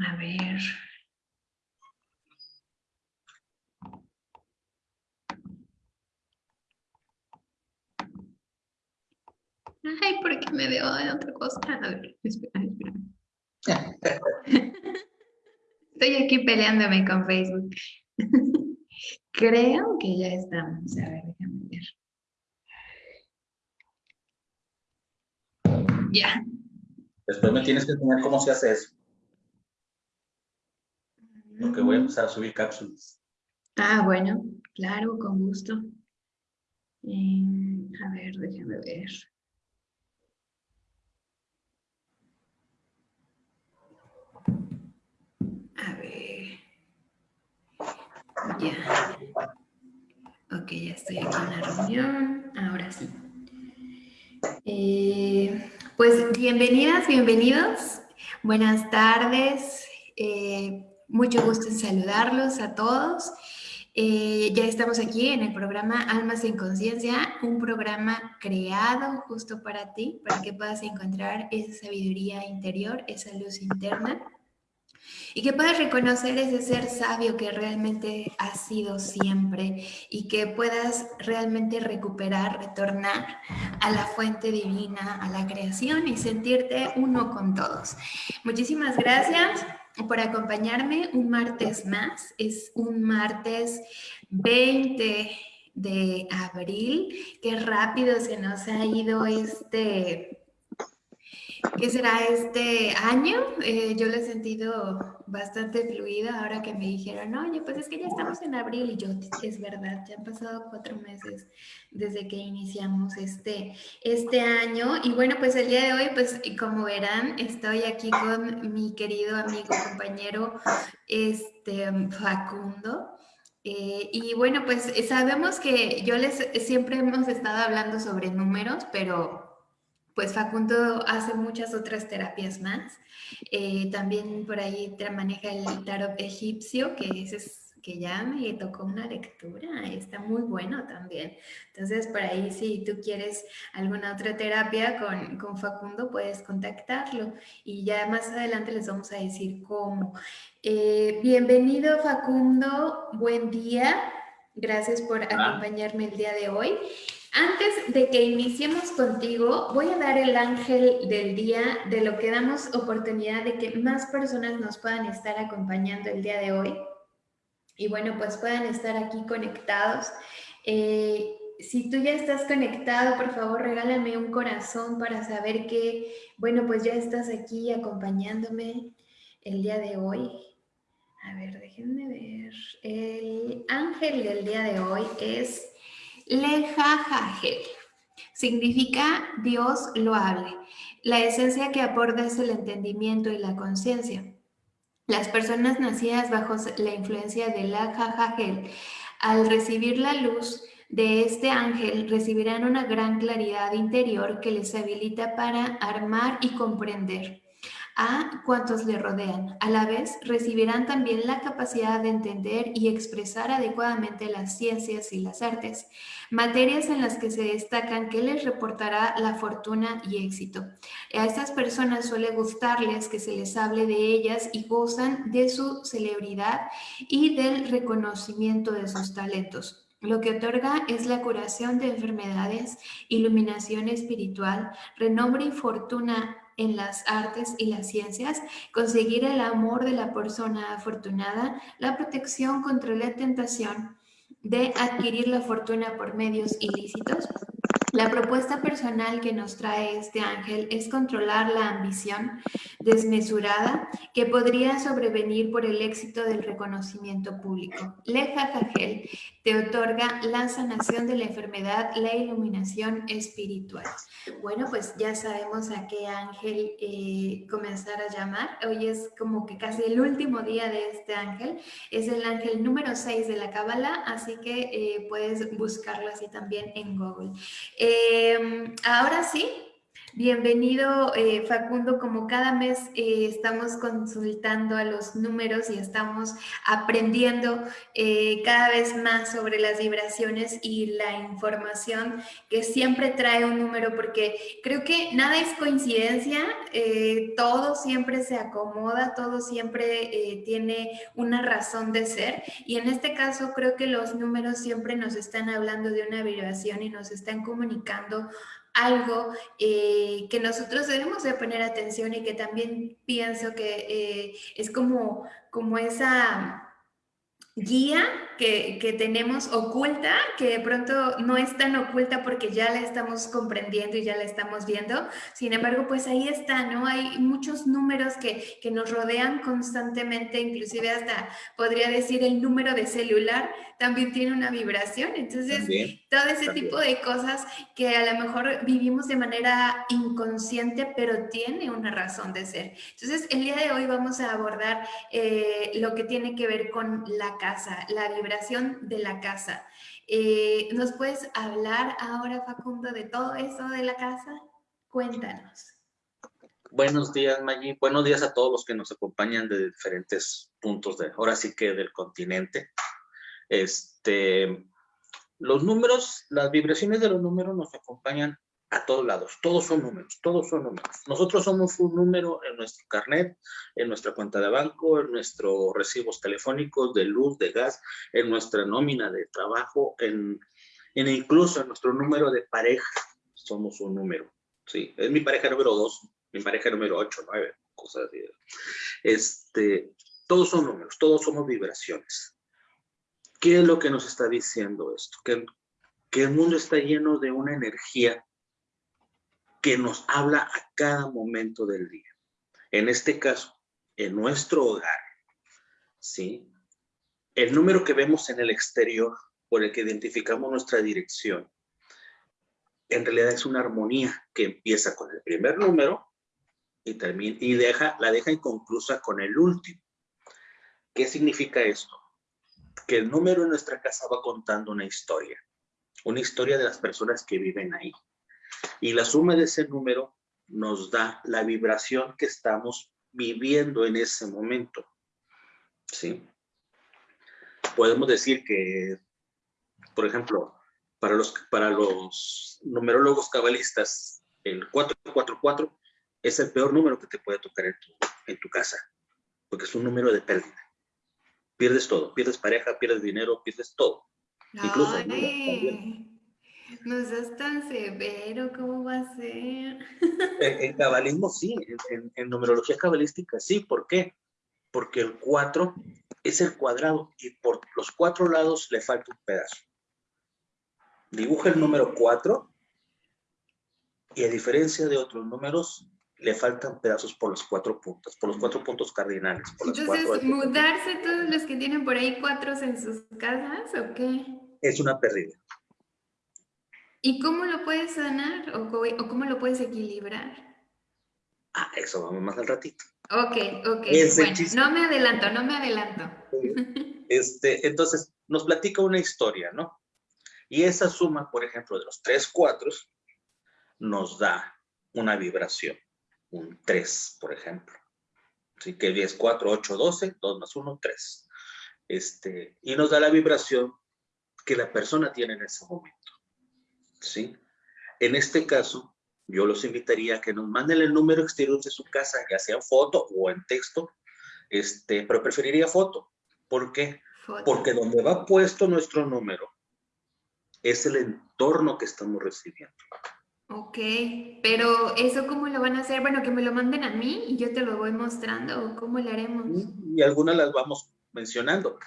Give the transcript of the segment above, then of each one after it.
A ver. Me veo en otra cosa? A ver, espera, espera. Estoy aquí peleándome con Facebook. Creo que ya estamos. A ver, déjame ver. Ya. Después me tienes que enseñar cómo se hace eso. Porque voy a empezar a subir cápsulas. Ah, bueno, claro, con gusto. Eh, a ver, déjame ver. A ver. Ya. Ok, ya estoy en la reunión. Ahora sí. Eh, pues bienvenidas, bienvenidos. Buenas tardes. Eh, mucho gusto en saludarlos a todos. Eh, ya estamos aquí en el programa Almas en Conciencia, un programa creado justo para ti, para que puedas encontrar esa sabiduría interior, esa luz interna y que puedas reconocer ese ser sabio que realmente has sido siempre y que puedas realmente recuperar, retornar a la fuente divina, a la creación y sentirte uno con todos. Muchísimas gracias por acompañarme un martes más. Es un martes 20 de abril. Qué rápido se nos ha ido este ¿Qué será este año? Eh, yo lo he sentido bastante fluida ahora que me dijeron, oye, pues es que ya estamos en abril y yo, es verdad, ya han pasado cuatro meses desde que iniciamos este, este año. Y bueno, pues el día de hoy, pues como verán, estoy aquí con mi querido amigo, compañero, este, Facundo. Eh, y bueno, pues sabemos que yo les siempre hemos estado hablando sobre números, pero pues Facundo hace muchas otras terapias más. Eh, también por ahí maneja el tarot egipcio, que es que ya me tocó una lectura, está muy bueno también. Entonces, por ahí si tú quieres alguna otra terapia con, con Facundo, puedes contactarlo y ya más adelante les vamos a decir cómo. Eh, bienvenido Facundo, buen día. Gracias por acompañarme el día de hoy. Antes de que iniciemos contigo, voy a dar el ángel del día, de lo que damos oportunidad de que más personas nos puedan estar acompañando el día de hoy. Y bueno, pues puedan estar aquí conectados. Eh, si tú ya estás conectado, por favor, regálame un corazón para saber que, bueno, pues ya estás aquí acompañándome el día de hoy. A ver, déjenme ver. El ángel del día de hoy es Lejajajel. Significa Dios lo hable. La esencia que aporta es el entendimiento y la conciencia. Las personas nacidas bajo la influencia de la Jajajel, al recibir la luz de este ángel, recibirán una gran claridad interior que les habilita para armar y comprender a cuantos le rodean. A la vez, recibirán también la capacidad de entender y expresar adecuadamente las ciencias y las artes, materias en las que se destacan que les reportará la fortuna y éxito. A estas personas suele gustarles que se les hable de ellas y gozan de su celebridad y del reconocimiento de sus talentos. Lo que otorga es la curación de enfermedades, iluminación espiritual, renombre y fortuna en las artes y las ciencias, conseguir el amor de la persona afortunada, la protección contra la tentación de adquirir la fortuna por medios ilícitos. La propuesta personal que nos trae este ángel es controlar la ambición desmesurada que podría sobrevenir por el éxito del reconocimiento público. Leja te otorga la sanación de la enfermedad, la iluminación espiritual. Bueno, pues ya sabemos a qué ángel eh, comenzar a llamar. Hoy es como que casi el último día de este ángel. Es el ángel número 6 de la Cábala, así que eh, puedes buscarlo así también en Google. Eh, ahora sí, Bienvenido, eh, Facundo. Como cada mes eh, estamos consultando a los números y estamos aprendiendo eh, cada vez más sobre las vibraciones y la información que siempre trae un número, porque creo que nada es coincidencia, todo siempre se acomoda, todo siempre tiene una razón de ser. Y en este caso creo que los números siempre nos están hablando de una vibración y nos están comunicando algo eh, que nosotros debemos de poner atención y que también pienso que eh, es como, como esa guía que, que, tenemos oculta, que de pronto no es tan oculta porque ya la estamos comprendiendo y ya la estamos viendo. Sin embargo, pues ahí está, ¿no? Hay muchos números que, que nos rodean constantemente, inclusive hasta podría decir el número de celular también tiene una vibración. Entonces, todo ese tipo de cosas que a lo mejor vivimos de manera inconsciente, pero tiene una razón de ser. Entonces, el día de hoy vamos a abordar eh, lo que tiene que ver con la casa, la vibración de la casa. Eh, ¿Nos puedes hablar ahora, Facundo, de todo eso de la casa? Cuéntanos. Buenos días, Maggi. Buenos días a todos los que nos acompañan de diferentes puntos de, ahora sí que del continente. Este, los números, las vibraciones de los números nos acompañan a todos lados. Todos son números, todos son números. Nosotros somos un número en nuestro carnet, en nuestra cuenta de banco, en nuestros recibos telefónicos de luz, de gas, en nuestra nómina de trabajo, en, incluso en nuestro número de pareja. Somos un número. Sí, es mi pareja número dos, mi pareja número ocho, nueve, cosas así. Este, todos son números, todos somos vibraciones. ¿Qué es lo que nos está diciendo esto? Que, el mundo está lleno de una energía que nos habla a cada momento del día. En este caso, en nuestro hogar, ¿sí? El número que vemos en el exterior, por el que identificamos nuestra dirección, en realidad es una armonía que empieza con el primer número y, termina, y deja, la deja inconclusa con el último. ¿Qué significa esto? Que el número en nuestra casa va contando una historia, una historia de las personas que viven ahí. Y la suma de ese número nos da la vibración que estamos viviendo en ese momento. ¿Sí? Podemos decir que, por ejemplo, para los, para los numerólogos cabalistas, el 444 es el peor número que te puede tocar en tu, en tu casa, porque es un número de pérdida pierdes todo, pierdes pareja, pierdes dinero, pierdes todo. Incluso no seas tan severo, ¿cómo va a ser? En, cabalismo sí, en, numerología cabalística sí, ¿por qué? Porque el 4 es el cuadrado y por los cuatro lados le falta un pedazo. Dibuja el número 4 y a diferencia de otros números, le faltan pedazos por los cuatro puntos, por los cuatro puntos cardinales. Entonces, ¿mudarse todos los que tienen por ahí cuatros en sus casas o qué? Es una pérdida. ¿Y cómo lo puedes sanar o, cómo lo puedes equilibrar? Ah, eso vamos más al ratito. Ok, ok. bueno, no me adelanto, no me adelanto. Este, entonces, nos platica una historia, ¿no? Y esa suma, por ejemplo, de los tres cuatros, nos da una vibración un 3, por ejemplo. Así que 10, 4, 8, 12, 2 más 1, 3. Este, y nos da la vibración que la persona tiene en ese momento. ¿Sí? En este caso, yo los invitaría a que nos manden el número exterior de su casa, ya sea en foto o en texto, este, pero preferiría foto. ¿Por qué? Porque donde va puesto nuestro número es el entorno que estamos recibiendo. Ok, pero ¿eso cómo lo van a hacer? Bueno, que me lo manden a mí y yo te lo voy mostrando, ¿o cómo lo haremos? Y algunas las vamos mencionando.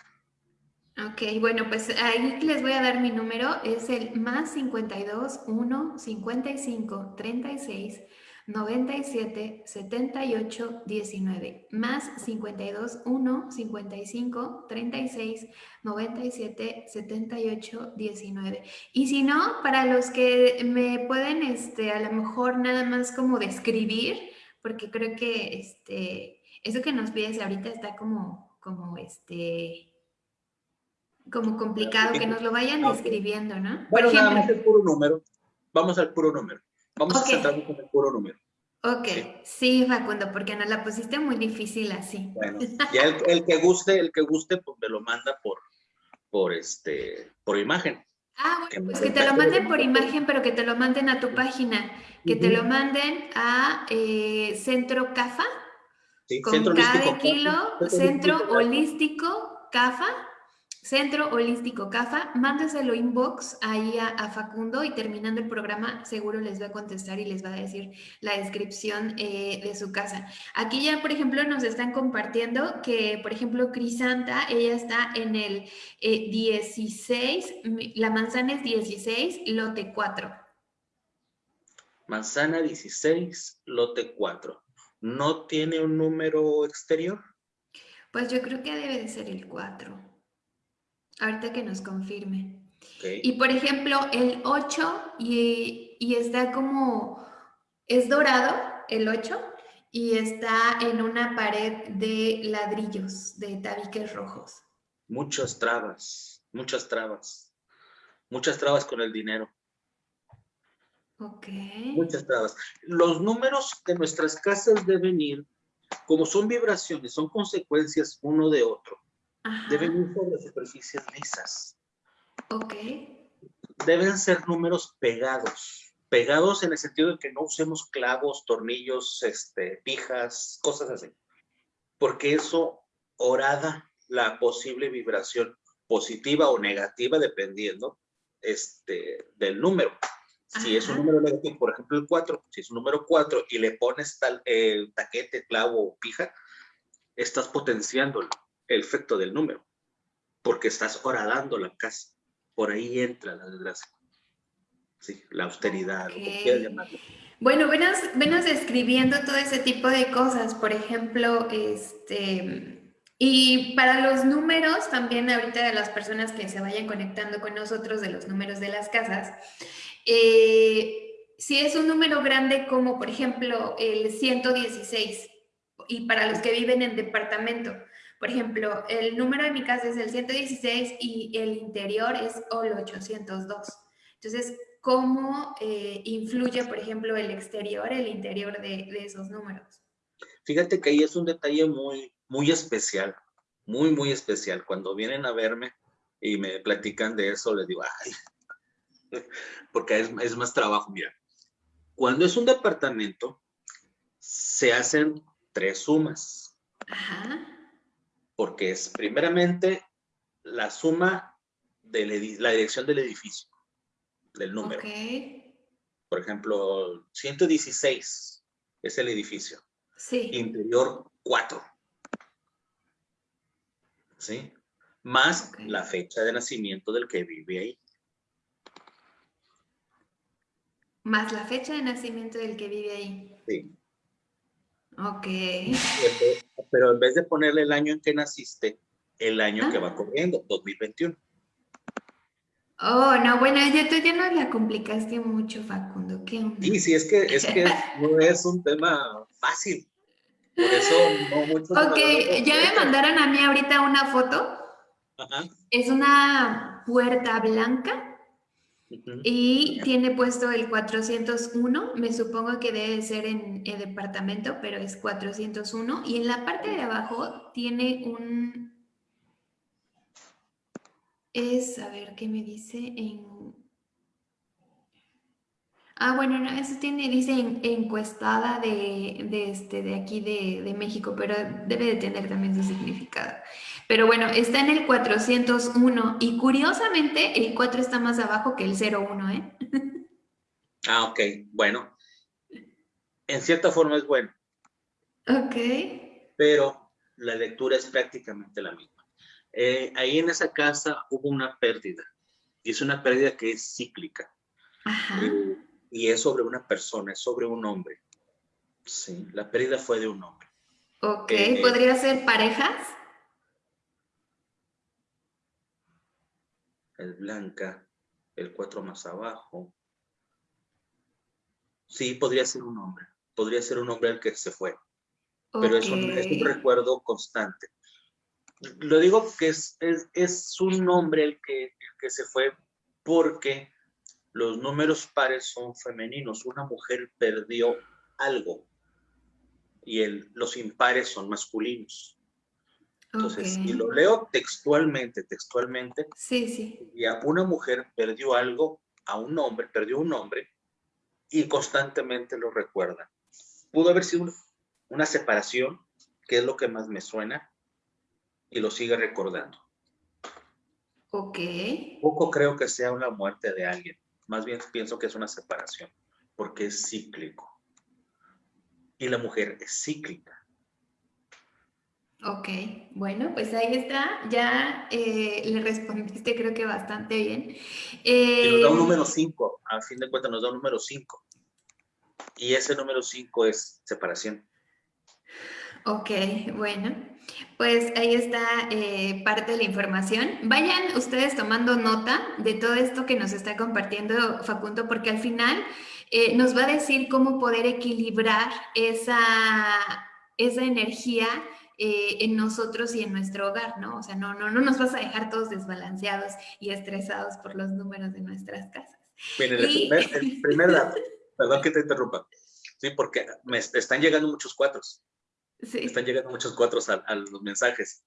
Ok, bueno, pues ahí les voy a dar mi número, es el más 52 1 55 36 97 78 19 más 52 1 55 36 97 78 19 y si no para los que me pueden este a lo mejor nada más como describir porque creo que este eso que nos pides ahorita está como como este como complicado que nos lo vayan describiendo, ¿no? Bueno, nada más el puro número. Vamos al puro número. Vamos a centrarnos en el puro número. Ok, sí. Facundo, porque nos la pusiste muy difícil así. Bueno, ya el, que guste, el que guste, pues me lo manda por, por este, por imagen. Ah, bueno, pues que te lo manden por imagen, pero que te lo manden a tu página, que te lo manden a eh, Centro CAFA, sí, con Centro cada kilo, Centro Holístico CAFA, Centro Holístico CAFA, mándeselo inbox ahí a, Facundo y terminando el programa seguro les va a contestar y les va a decir la descripción eh, de su casa. Aquí ya, por ejemplo, nos están compartiendo que, por ejemplo, Crisanta, ella está en el 16, eh, la manzana es 16, lote 4. Manzana 16, lote 4. ¿No tiene un número exterior? Pues yo creo que debe de ser el 4. Ahorita que nos confirme. Y por ejemplo, el 8 y, y, está como, es dorado el 8 y está en una pared de ladrillos, de tabiques rojos. Muchas trabas, muchas trabas, muchas trabas con el dinero. Ok. Muchas trabas. Los números de nuestras casas deben ir, como son vibraciones, son consecuencias uno de otro deben ir sobre superficies lisas. Ok. Deben ser números pegados. Pegados en el sentido de que no usemos clavos, tornillos, este, pijas, cosas así. Porque eso orada la posible vibración positiva o negativa dependiendo este, del número. Si es un número negativo, por ejemplo el 4, si es un número 4 y le pones tal eh, taquete, clavo o pija, estás potenciándolo el efecto del número, porque estás horadando la casa. Por ahí entra la desgracia. Sí, la austeridad, Bueno, venos, venos describiendo todo ese tipo de cosas, por ejemplo, este, y para los números, también ahorita de las personas que se vayan conectando con nosotros de los números de las casas, eh, si es un número grande como por ejemplo el 116, y para los que viven en departamento, por ejemplo, el número de mi casa es el 116 y el interior es el 802. Entonces, ¿cómo eh, influye, por ejemplo, el exterior, el interior de, esos números? Fíjate que ahí es un detalle muy, muy especial, muy, muy especial. Cuando vienen a verme y me platican de eso, les digo, ay, porque es, es más trabajo. Mira, cuando es un departamento, se hacen tres sumas. Ajá porque es primeramente la suma de la dirección del edificio, del número. Por ejemplo, 116 es el edificio. Sí. Interior 4. ¿Sí? Más la fecha de nacimiento del que vive ahí. Más la fecha de nacimiento del que vive ahí. Sí. Ok. Pero en vez de ponerle el año en que naciste, el año que va ah. corriendo, 2021. Oh, no, bueno, ya tú ya no la complicaste mucho, Facundo. ¿Qué Sí, sí, es que, es que no es un tema fácil. Por eso no mucho. Ok, ya me mandaron a mí ahorita una foto. Ajá. Es una puerta blanca y tiene puesto el 401, me supongo que debe ser en el departamento, pero es 401. Y en la parte de abajo tiene un... Es, a ver, ¿qué me dice? En... Ah, bueno, no, eso tiene, dice encuestada de, de, este, de aquí de, de México, pero debe de tener también su significado. Pero bueno, está en el 401 y curiosamente el 4 está más abajo que el 01, ¿eh? Ah, ok, bueno. En cierta forma es bueno. Ok. Pero la lectura es prácticamente la misma. Eh, ahí en esa casa hubo una pérdida y es una pérdida que es cíclica. Ajá. Eh, y es sobre una persona, es sobre un hombre. Sí, la pérdida fue de un hombre. Ok, eh, ¿podría ser parejas? El blanca, el cuatro más abajo. Sí, podría ser un hombre. Podría ser un hombre el que se fue. Pero es un, recuerdo constante. Lo digo que es, es, un hombre el que, el que se fue porque los números pares son femeninos. Una mujer perdió algo y el, los impares son masculinos. Entonces, si lo leo textualmente, textualmente, sí, sí. Una mujer perdió algo a un hombre, perdió un hombre y constantemente lo recuerda. Pudo haber sido una separación, que es lo que más me suena, y lo sigue recordando. Ok. Poco creo que sea una muerte de alguien, más bien pienso que es una separación, porque es cíclico y la mujer es cíclica. Ok, bueno, pues ahí está, ya eh, le respondiste creo que bastante bien. y nos da un eh, número 5, a fin de cuentas nos da un número 5. Y ese número 5 es separación. Ok, bueno, pues ahí está eh, parte de la información. Vayan ustedes tomando nota de todo esto que nos está compartiendo Facundo, porque al final eh, nos va a decir cómo poder equilibrar esa, esa energía eh, en nosotros y en nuestro hogar, ¿no? O sea, no, no, no nos vas a dejar todos desbalanceados y estresados por los números de nuestras casas. Miren, el, primer, dato, perdón que te interrumpa, sí, porque me están llegando muchos cuatros. Sí. Están llegando muchos cuatros a, los mensajes.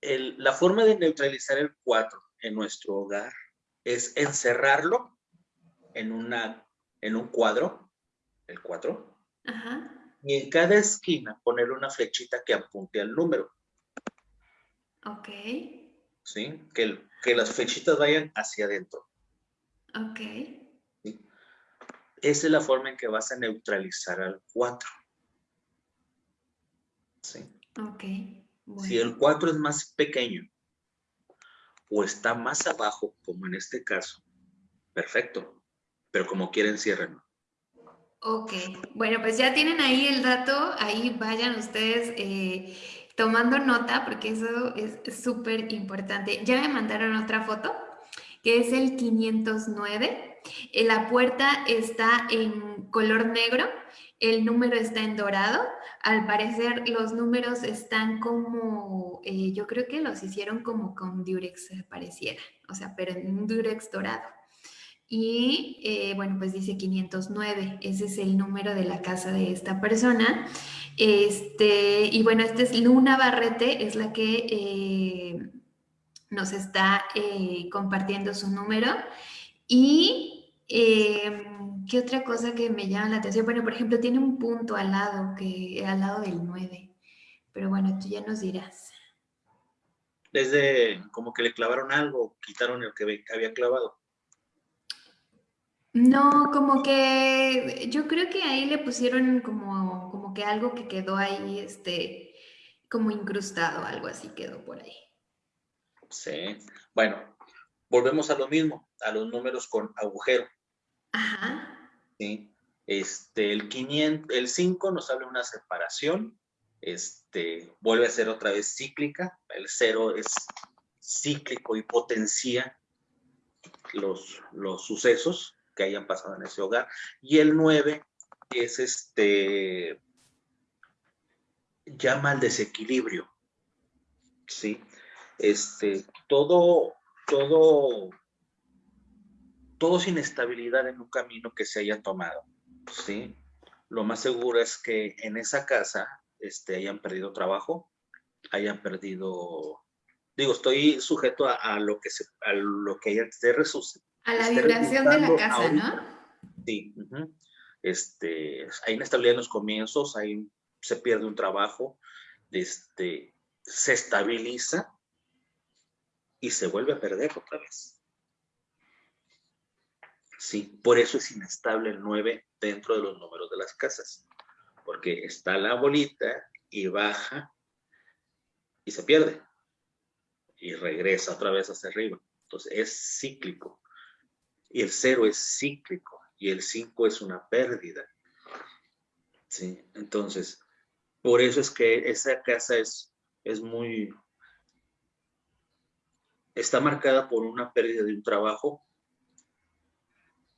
la forma de neutralizar el cuatro en nuestro hogar es encerrarlo en, una, en un cuadro, el 4, y en cada esquina poner una flechita que apunte al número. Ok. ¿Sí? Que, que las flechitas vayan hacia adentro. Ok. Esa es la forma en que vas a neutralizar al 4. ¿Sí? Ok. Si el 4 es más pequeño o está más abajo, como en este caso, perfecto pero como quieren, cierren. Ok, bueno, pues ya tienen ahí el dato, ahí vayan ustedes eh, tomando nota porque eso es súper importante. Ya me mandaron otra foto, que es el 509. Eh, la puerta está en color negro, el número está en dorado. Al parecer los números están como, eh, yo creo que los hicieron como con Durex, pareciera, o sea, pero en un Durex dorado. Y eh, bueno, pues dice 509, ese es el número de la casa de esta persona. Este, y bueno, esta es Luna Barrete, es la que eh, nos está eh, compartiendo su número. Y qué otra cosa que me llama la atención, bueno, por ejemplo, tiene un punto al lado, que, al lado del 9. Pero bueno, tú ya nos dirás. Desde como que le clavaron algo, quitaron el que había clavado. No, como que yo creo que ahí le pusieron como, como que algo que quedó ahí, este, como incrustado, algo así quedó por ahí. Sí, bueno, volvemos a lo mismo, a los números con agujero. Ajá. Sí, este, el 500, el 5 nos habla de una separación, este, vuelve a ser otra vez cíclica, el 0 es cíclico y potencia los, los sucesos, que hayan pasado en ese hogar. Y el 9 es este, llama al desequilibrio. ¿Sí? Este, todo, todo, todo es inestabilidad en un camino que se haya tomado. ¿Sí? Lo más seguro es que en esa casa este, hayan perdido trabajo, hayan perdido digo, estoy sujeto a, lo que se, a lo que a la vibración de la casa, ¿no? Sí. este, hay inestabilidad en los comienzos, hay, se pierde un trabajo, este, se estabiliza y se vuelve a perder otra vez. Sí, por eso es inestable el 9 dentro de los números de las casas, porque está la bolita y baja y se pierde y regresa otra vez hacia arriba. Entonces es cíclico y el cero es cíclico y el 5 es una pérdida. Sí, entonces, por eso es que esa casa es, es muy, está marcada por una pérdida de un trabajo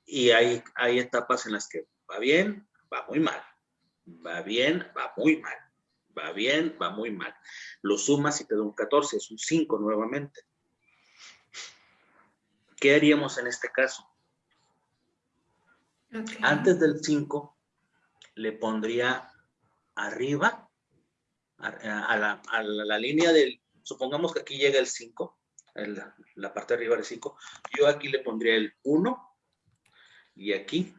y hay, hay etapas en las que va bien, va muy mal, va bien, va muy mal, va bien, va muy mal. Lo sumas y te da un 14, es un 5 nuevamente. ¿Qué haríamos en este caso? Antes del 5 le pondría arriba a, la, a, la, línea del, supongamos que aquí llega el 5, la parte de arriba del 5, yo aquí le pondría el 1 y aquí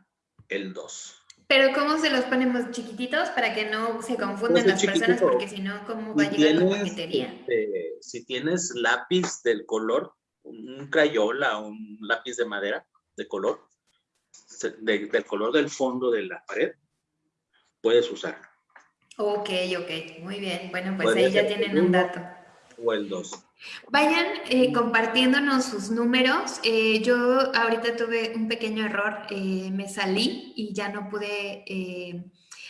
el 2. Pero ¿cómo se los ponemos chiquititos para que no se confundan pues las personas? Porque si no, ¿cómo va a llegar la paquetería? Este, si tienes lápiz del color, un crayola, un lápiz de madera de color, del color del fondo de la pared, puedes usar. Ok, ok, muy bien. Bueno, pues ahí ya tienen un dato. O el 2. Vayan eh, compartiéndonos sus números. Eh, yo ahorita tuve un pequeño error, eh, me salí y ya no pude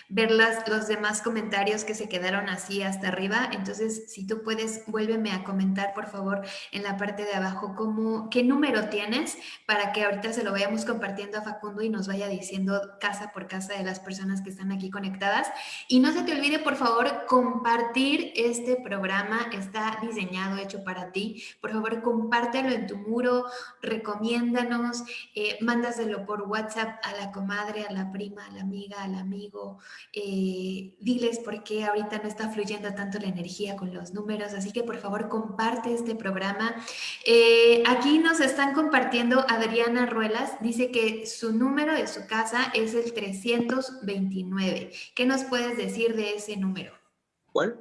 ver los demás comentarios que se quedaron así hasta arriba. Entonces, si tú puedes, vuélveme a comentar, por favor, en la parte de abajo, cómo, qué número tienes para que ahorita se lo vayamos compartiendo a Facundo y nos vaya diciendo casa por casa de las personas que están aquí conectadas. Y no se te olvide, por favor, compartir este programa. Está diseñado, hecho para ti. Por favor, compártelo en tu muro, recomiéndanos, eh, mándaselo por WhatsApp a la comadre, a la prima, a la amiga, al amigo, eh, diles por qué ahorita no está fluyendo tanto la energía con los números, así que por favor comparte este programa. Eh, aquí nos están compartiendo Adriana Ruelas, dice que su número de su casa es el 329. ¿Qué nos puedes decir de ese número? ¿Cuál?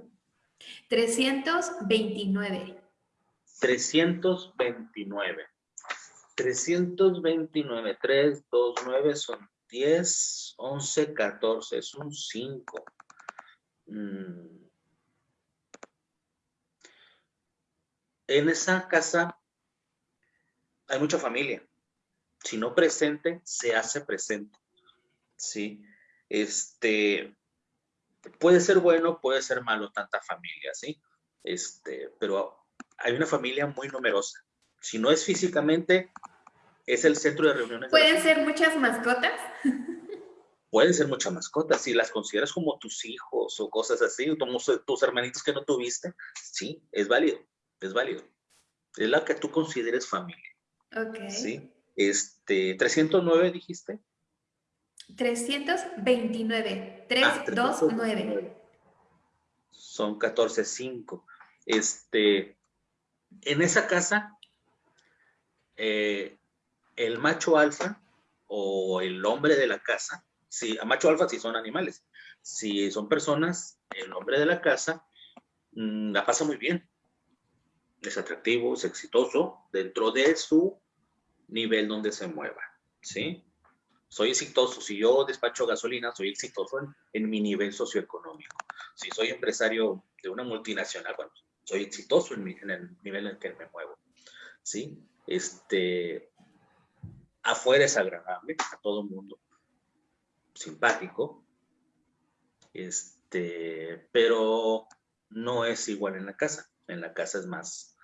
329. 329. 329, 3, 2, 9 son 10, 11, 14, es un 5. Mm. En esa casa hay mucha familia. Si no presente, se hace presente. ¿Sí? Este, puede ser bueno, puede ser malo tanta familia, ¿sí? Este, pero hay una familia muy numerosa. Si no es físicamente, es el centro de reuniones. ¿Pueden ser muchas mascotas? Pueden ser muchas mascotas, si las consideras como tus hijos o cosas así, como tus hermanitos que no tuviste, sí, es válido, es válido. Es la que tú consideres familia. Ok. Sí, este, 309 dijiste. 329, 329. Ah, Son 14, 5. Este, en esa casa, eh, el macho alfa o el hombre de la casa, si a macho alfa si son animales, si son personas, el hombre de la casa mm, la pasa muy bien. Es atractivo, es exitoso dentro de su nivel donde se mueva, ¿sí? Soy exitoso, si yo despacho gasolina, soy exitoso en, mi nivel socioeconómico. Si soy empresario de una multinacional, bueno, soy exitoso en, en el nivel en el que me muevo, ¿sí? Este, afuera es agradable a todo el mundo, simpático, este, pero no es igual en la casa. En la casa es más,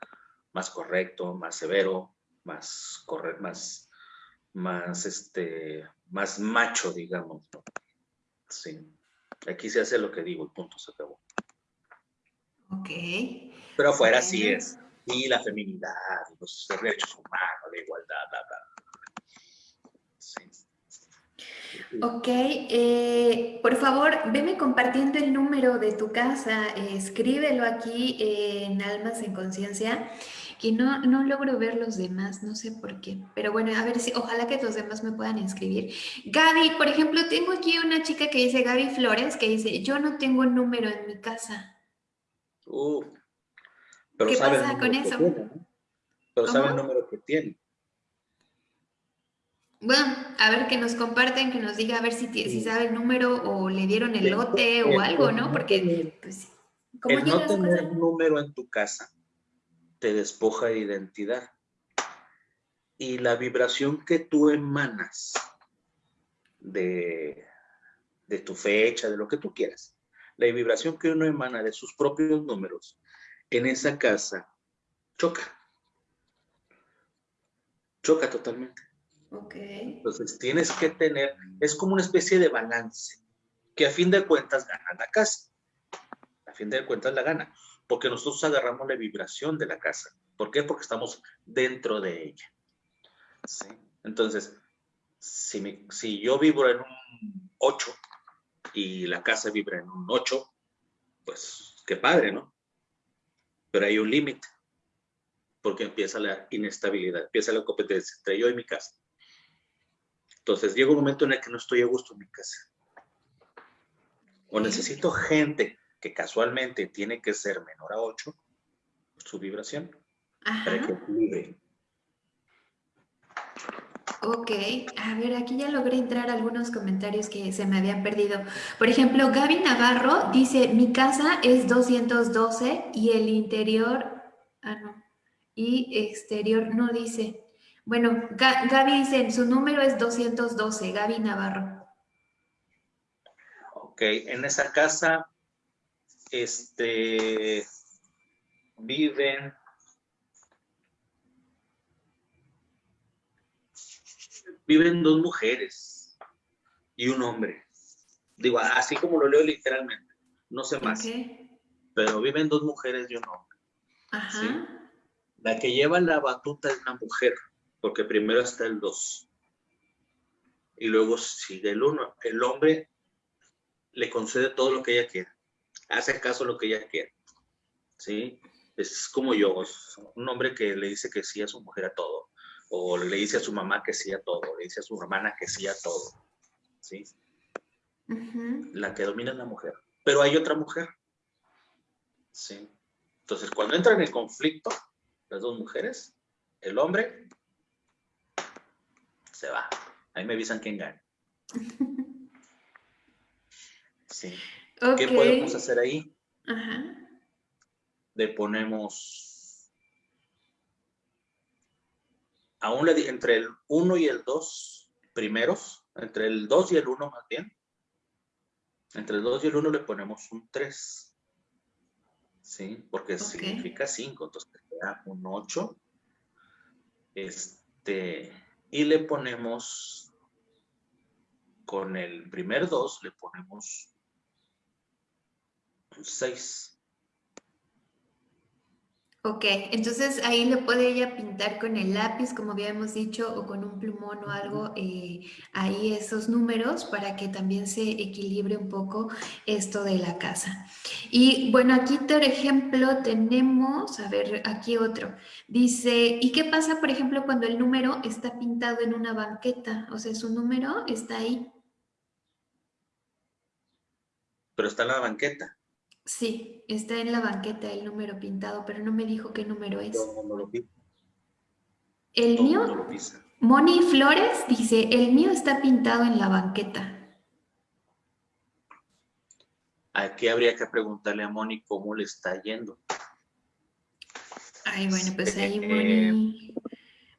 más correcto, más severo, más correcto, más, más, este, más macho, digamos. Sí. Aquí se hace lo que digo, el punto se acabó. Ok. Pero afuera sí es. Y la feminidad, los derechos humanos, la igualdad, bla, bla. Ok, eh, por favor, veme compartiendo el número de tu casa, escríbelo aquí en Almas en Conciencia, que no, no logro ver los demás, no sé por qué, pero bueno, a ver si, ojalá que los demás me puedan inscribir. Gaby, por ejemplo, tengo aquí una chica que dice, Gaby Flores, que dice, yo no tengo número en mi casa. Uh, ¿Qué pasa con eso? Pero sabe el número que tiene. Bueno, a ver que nos comparten, que nos diga a ver si, si sabe el número o le dieron el lote o algo, ¿no? Porque, pues, ¿cómo el no tener número en tu casa te despoja de identidad. Y la vibración que tú emanas de, de tu fecha, de lo que tú quieras. La vibración que uno emana de sus propios números en esa casa choca. Choca totalmente. Ok. Entonces tienes que tener, es como una especie de balance, que a fin de cuentas gana la casa. A fin de cuentas la gana, porque nosotros agarramos la vibración de la casa. ¿Por qué? Porque estamos dentro de ella. Entonces, si, si yo vibro en un 8 y la casa vibra en un 8, pues qué padre, ¿no? Pero hay un límite, porque empieza la inestabilidad, empieza la competencia entre yo y mi casa. Entonces llega un momento en el que no estoy a gusto en mi casa. O necesito gente que casualmente tiene que ser menor a 8, su vibración, para que vibre. Ok, a ver, aquí ya logré entrar algunos comentarios que se me habían perdido. Por ejemplo, Gaby Navarro dice, mi casa es 212 y el interior, ah no, y exterior no dice. Bueno, Gaby dice, su número es 212, Gaby Navarro. Ok, en esa casa, este, viven viven dos mujeres y un hombre. Digo, así como lo leo literalmente, no sé más. Pero viven dos mujeres y un hombre. Ajá. La que lleva la batuta es una mujer, porque primero está el dos. Y luego sigue el uno. El hombre le concede todo lo que ella quiere. Hace caso lo que ella quiere. ¿Sí? Es como yo, un hombre que le dice que sí a su mujer a todo o le dice a su mamá que sí a todo, le dice a su hermana que sí a todo, ¿sí? La que domina es la mujer. Pero hay otra mujer, ¿sí? Entonces, cuando entran en conflicto las dos mujeres, el hombre se va. Ahí me avisan quién gana. Sí. ¿Qué podemos hacer ahí? Le ponemos aún le entre el 1 y el 2 primeros, entre el 2 y el 1 más bien, entre el 2 y el 1 le ponemos un 3. ¿Sí? Porque significa 5, entonces queda un 8. Este, y le ponemos, con el primer 2 le ponemos un 6. Ok, entonces ahí le puede ella pintar con el lápiz, como habíamos dicho, o con un plumón o algo, eh, ahí esos números para que también se equilibre un poco esto de la casa. Y bueno, aquí por ejemplo tenemos, a ver, aquí otro, dice, ¿y qué pasa por ejemplo cuando el número está pintado en una banqueta? O sea, su número está ahí. Pero está en la banqueta. Sí, está en la banqueta el número pintado, pero no me dijo qué número es. El mío, Moni Flores dice, el mío está pintado en la banqueta. Aquí habría que preguntarle a Moni cómo le está yendo. Ay, bueno, pues ahí Moni...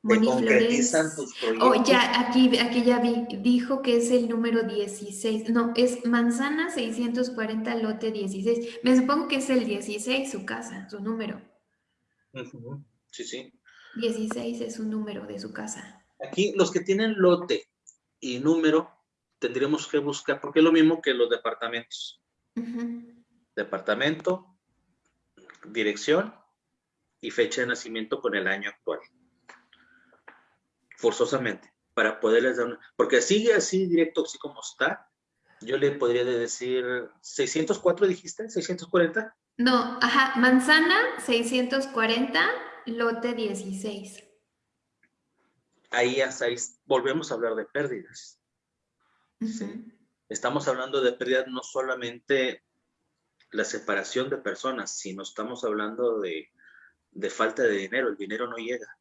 Moni Flores. Oh, ya, aquí, aquí ya vi, dijo que es el número 16. No, es Manzana 640, lote 16. Me supongo que es el 16 su casa, su número. Sí, sí. 16 es un número de su casa. Aquí los que tienen lote y número tendríamos que buscar, porque es lo mismo que los departamentos. Departamento, dirección y fecha de nacimiento con el año actual forzosamente, para poderles dar una... Porque sigue así directo, así como está, yo le podría decir, ¿604 dijiste? ¿640? No, ajá, manzana 640, lote 16. Ahí hasta ahí volvemos a hablar de pérdidas. Estamos hablando de pérdidas no solamente la separación de personas, sino estamos hablando de, de falta de dinero. El dinero no llega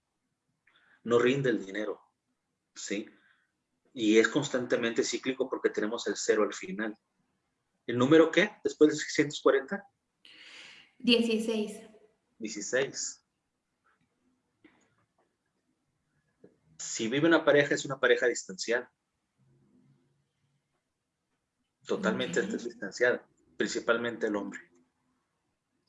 no rinde el dinero, ¿sí? Y es constantemente cíclico porque tenemos el cero al final. ¿El número qué? Después de 640? 16. 16. Si vive una pareja, es una pareja distancial. Totalmente distanciada, principalmente el hombre.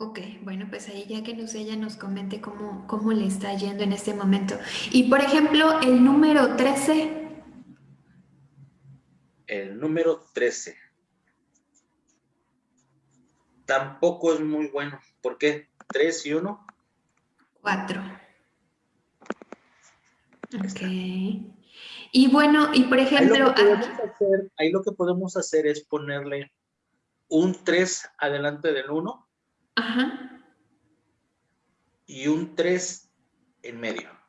Ok, bueno, pues ahí ya que nos ella nos comente cómo, cómo le está yendo en este momento. Y por ejemplo, el número 13. El número 13. Tampoco es muy bueno. ¿Por qué? ¿Tres y uno? Cuatro. Ok. Y bueno, y por ejemplo... Ahí lo que podemos hacer, es ponerle un 3 adelante del 1 Ajá. y un 3 en medio.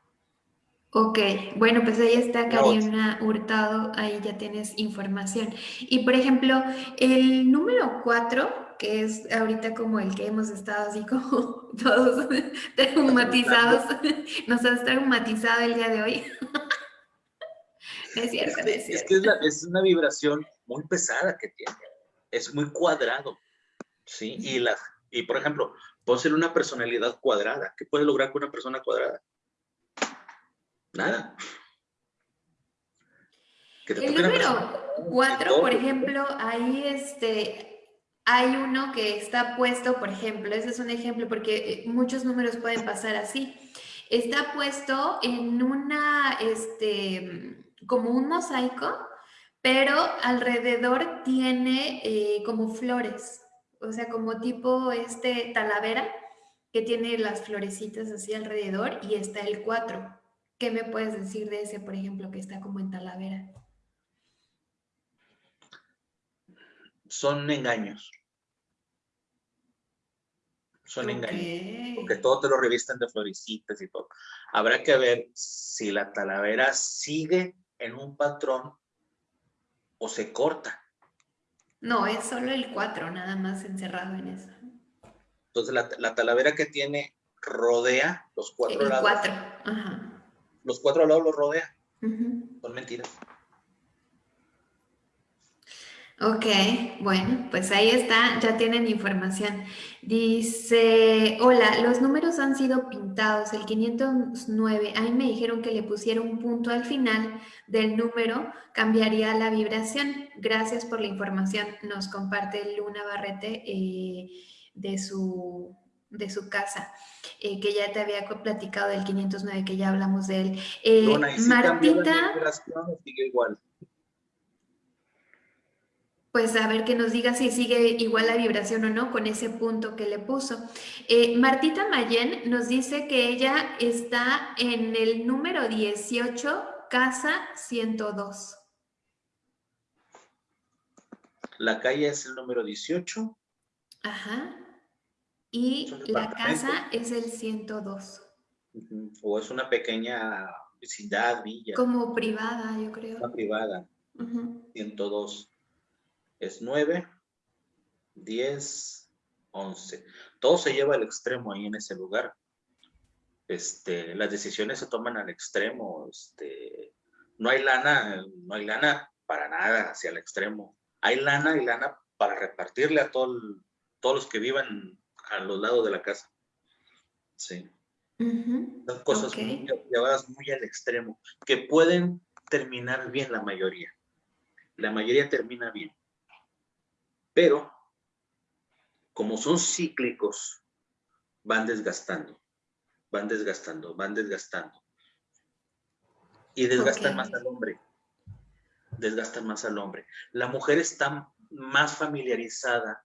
Ok, bueno, pues ahí está Karina Hurtado, ahí ya tienes información. Y por ejemplo, el número 4, que es ahorita como el que hemos estado así como todos traumatizados, nos has traumatizado el día de hoy. es cierto, es, es que es, una vibración muy pesada que tiene, es muy cuadrado, ¿sí? Y, la, y por ejemplo, ser una personalidad cuadrada. ¿Qué puede lograr con una persona cuadrada? Nada. El número 4, por ejemplo, ahí este, hay uno que está puesto, por ejemplo, ese es un ejemplo porque eh, muchos números pueden pasar así. Está puesto en una, este, como un mosaico, pero alrededor tiene eh, como flores, o sea, como tipo este talavera que tiene las florecitas así alrededor y está el 4. ¿Qué me puedes decir de ese, por ejemplo, que está como en talavera? Son engaños. Son engaños. Porque todo te lo revisten de florecitas y todo. Habrá que ver si la talavera sigue en un patrón o se corta. No, es solo el 4, nada más encerrado en eso. Entonces la, talavera que tiene rodea los cuatro lados. El 4, ajá. Los cuatro lados los rodea. Son mentiras. Ok, bueno, pues ahí está, ya tienen información. Dice, hola, los números han sido pintados, el 509, ahí me dijeron que le pusiera un punto al final del número, cambiaría la vibración. Gracias por la información, nos comparte Luna Barrete eh, de, su, de su casa, eh, que ya te había platicado del 509, que ya hablamos de él. Eh, Martita... sigue igual pues a ver que nos diga si sigue igual la vibración o no con ese punto que le puso. Eh, Martita Mayen nos dice que ella está en el número 18, casa 102. La calle es el número 18. Ajá. Y la casa es el 102. O es una pequeña vecindad, villa. Como privada, yo creo. Una privada. 102 es 9, 10, 11. Todo se lleva al extremo ahí en ese lugar. Este, las decisiones se toman al extremo. Este, no hay lana, no hay lana para nada hacia el extremo. Hay lana y lana para repartirle a todo todos los que vivan a los lados de la casa. Sí. Son cosas llevadas muy al extremo, que pueden terminar bien la mayoría. La mayoría termina bien. Pero, como son cíclicos, van desgastando, van desgastando, van desgastando. Y desgastan más al hombre. Desgastan más al hombre. La mujer está más familiarizada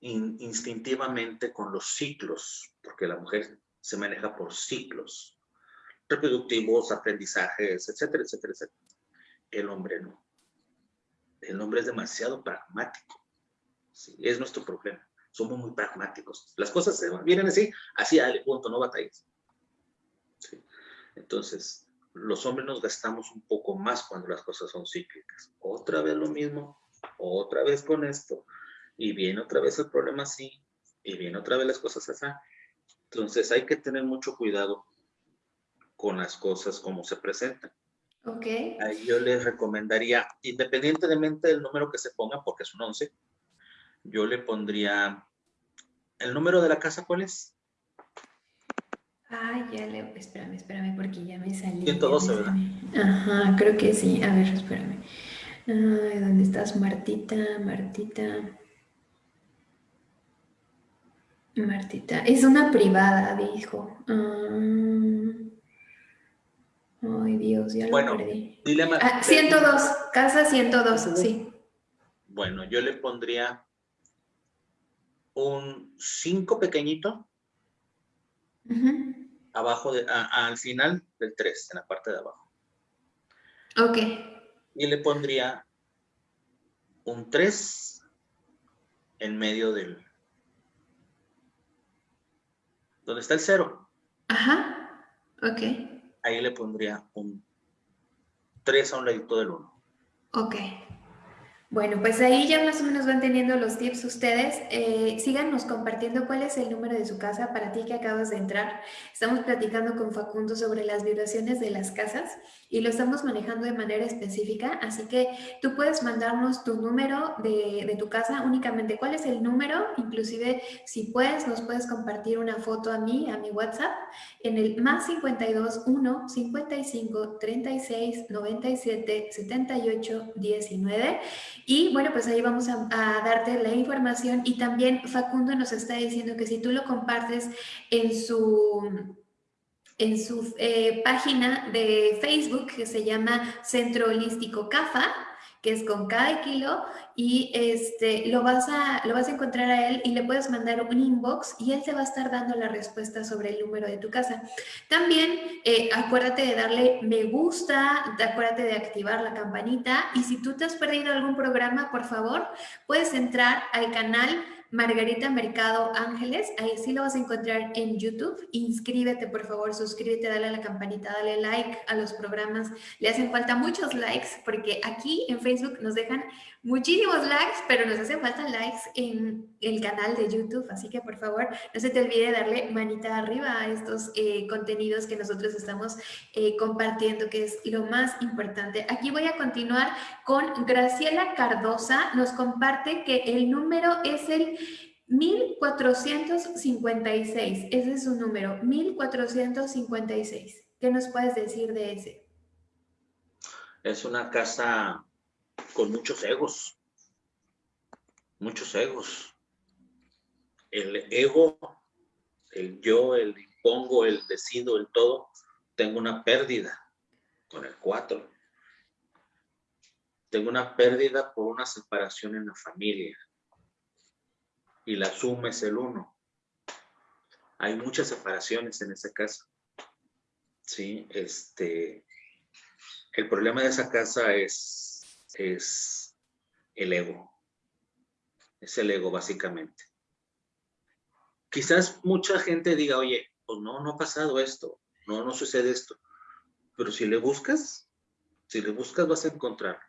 instintivamente con los ciclos, porque la mujer se maneja por ciclos reproductivos, aprendizajes, etcétera, etcétera, etcétera. El hombre no. El hombre es demasiado pragmático es nuestro problema. Somos muy pragmáticos. Las cosas se vienen así, así, dale, punto, no batallas. Entonces, los hombres nos gastamos un poco más cuando las cosas son cíclicas. Otra vez lo mismo, otra vez con esto, y viene otra vez el problema así, y viene otra vez las cosas así. Entonces, hay que tener mucho cuidado con las cosas como se presentan. Okay. yo les recomendaría, independientemente del número que se ponga, porque es un 11, yo le pondría... ¿El número de la casa cuál es? Ay, ya le... Espérame, espérame, porque ya me salí. 112, ¿verdad? Ajá, creo que sí. A ver, espérame. Ay, ¿dónde estás, Martita? Martita. Martita. Es una privada, dijo. Ah. Ay, Dios, ya lo perdí. Dile ah, 102, casa 102, sí. Bueno, yo le pondría un 5 pequeñito. Abajo, de, al final del 3, en la parte de abajo. Ok. Y le pondría un 3 en medio del... ¿Dónde está el 0? Ajá, ok. Ahí le pondría un 3 a un ladito del 1. Ok. Bueno, pues ahí ya más o menos van teniendo los tips ustedes. Eh, síganos compartiendo cuál es el número de su casa para ti que acabas de entrar. Estamos platicando con Facundo sobre las vibraciones de las casas y lo estamos manejando de manera específica, así que tú puedes mandarnos tu número de, de tu casa únicamente. ¿Cuál es el número? Inclusive, si puedes, nos puedes compartir una foto a mí, a mi WhatsApp, en el más 52 1 55 36 97 78 19 y bueno, pues ahí vamos a, darte la información. Y también Facundo nos está diciendo que si tú lo compartes en su en su eh, página de Facebook que se llama Centro Holístico CAFA, que es con cada kilo, y este, lo, vas a, lo vas a encontrar a él y le puedes mandar un inbox y él te va a estar dando la respuesta sobre el número de tu casa. También eh, acuérdate de darle me gusta, acuérdate de activar la campanita y si tú te has perdido algún programa, por favor, puedes entrar al canal Margarita Mercado Ángeles, ahí sí lo vas a encontrar en YouTube. Inscríbete, por favor, suscríbete, dale a la campanita, dale like a los programas. Le hacen falta muchos likes porque aquí en Facebook nos dejan muchísimos likes, pero nos hacen falta likes en el canal de YouTube. Así que, por favor, no se te olvide darle manita arriba a estos eh, contenidos que nosotros estamos eh, compartiendo, que es lo más importante. Aquí voy a continuar con Graciela Cardosa. Nos comparte que el número es el 1456, ese es su número, 1456. ¿Qué nos puedes decir de ese? Es una casa con muchos egos, muchos egos. El ego, el yo, el impongo, el decido, el todo, tengo una pérdida con el 4. Tengo una pérdida por una separación en la familia y la suma es el uno. Hay muchas separaciones en esa casa. Sí, este, el problema de esa casa es, es el ego. Es el ego, básicamente. Quizás mucha gente diga, oye, pues no, no ha pasado esto, no, no sucede esto. Pero si le buscas, si le buscas vas a encontrar,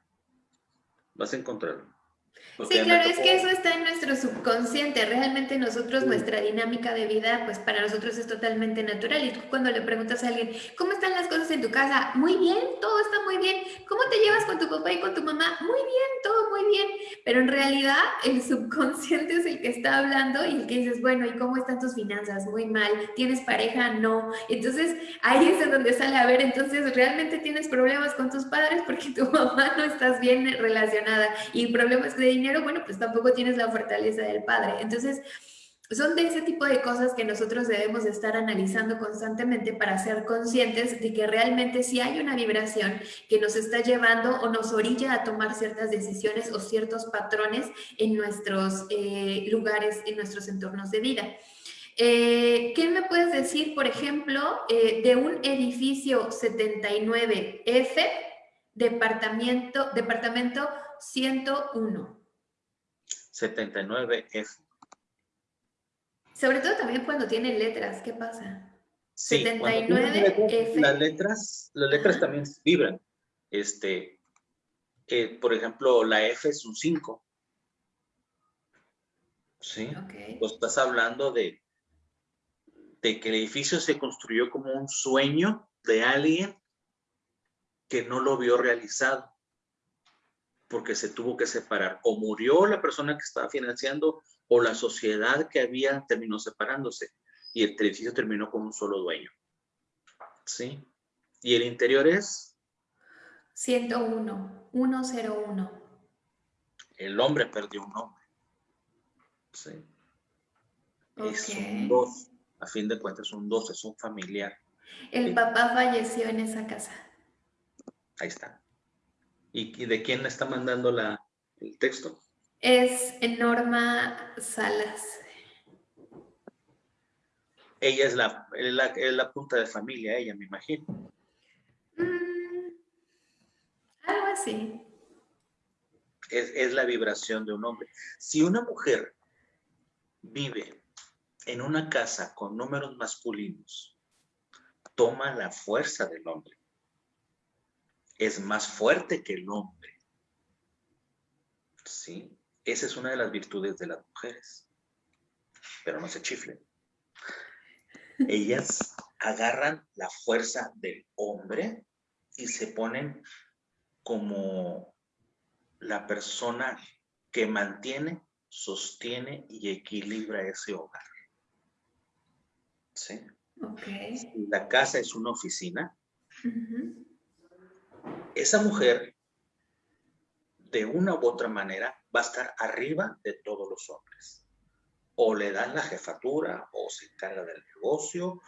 vas a encontrarlo. Sí, claro, es que eso está en nuestro subconsciente. Realmente nosotros, nuestra dinámica de vida, pues para nosotros es totalmente natural. Y tú cuando le preguntas a alguien, ¿cómo están las cosas en tu casa? Muy bien, todo está muy bien. ¿Cómo te llevas con tu papá y con tu mamá? Muy bien, todo muy bien. Pero en realidad el subconsciente es el que está hablando y el que dices, bueno, ¿y cómo están tus finanzas? Muy mal. ¿Tienes pareja? No. Entonces ahí es en donde sale a ver, entonces realmente tienes problemas con tus padres porque tu mamá no estás bien relacionada y problemas de dinero bueno, pues tampoco tienes la fortaleza del padre. Entonces, son de ese tipo de cosas que nosotros debemos estar analizando constantemente para ser conscientes de que realmente si hay una vibración que nos está llevando o nos orilla a tomar ciertas decisiones o ciertos patrones en nuestros eh, lugares, en nuestros entornos de vida. Eh, ¿Qué me puedes decir, por ejemplo, eh, de un edificio 79F, departamento, departamento 101? 79F. Sobre todo también cuando tiene letras, ¿qué pasa? Sí, 79F. Las letras, las letras también vibran. Este, eh, por ejemplo, la F es un 5. ¿Sí? Pues estás hablando de, de que el edificio se construyó como un sueño de alguien que no lo vio realizado porque se tuvo que separar. O murió la persona que estaba financiando o la sociedad que había terminó separándose y el edificio terminó con un solo dueño. ¿Sí? ¿Y el interior es? 101. 101. El hombre perdió un hombre. Sí. Es un dos. A fin de cuentas, es un dos, es un familiar. El papá falleció en esa casa. Ahí está. ¿Y, de quién está mandando la, el texto? Es Norma Salas. Ella es la, la, punta de familia, ella, me imagino. Mm, algo así. Es, es la vibración de un hombre. Si una mujer vive en una casa con números masculinos, toma la fuerza del hombre. Es más fuerte que el hombre. ¿Sí? Esa es una de las virtudes de las mujeres. Pero no se chiflen. Ellas agarran la fuerza del hombre y se ponen como la persona que mantiene, sostiene y equilibra ese hogar. ¿Sí? La casa es una oficina. Esa mujer, de una u otra manera, va a estar arriba de todos los hombres. O le dan la jefatura, o se encarga del negocio,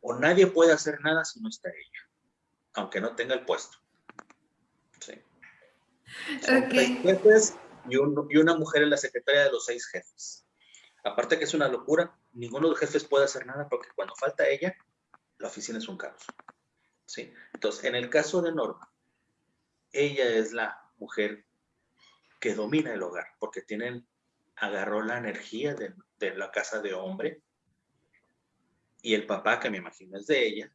o nadie puede hacer nada si no está ella, aunque no tenga el puesto. Sí. jefes y, y una mujer es la secretaria de los seis jefes. Aparte que es una locura, ninguno de los jefes puede hacer nada porque cuando falta ella, la oficina es un caos. ¿Sí? Entonces, en el caso de Norma, ella es la mujer que domina el hogar porque tienen, agarró la energía de, la casa de hombre y el papá, que me imagino es de ella,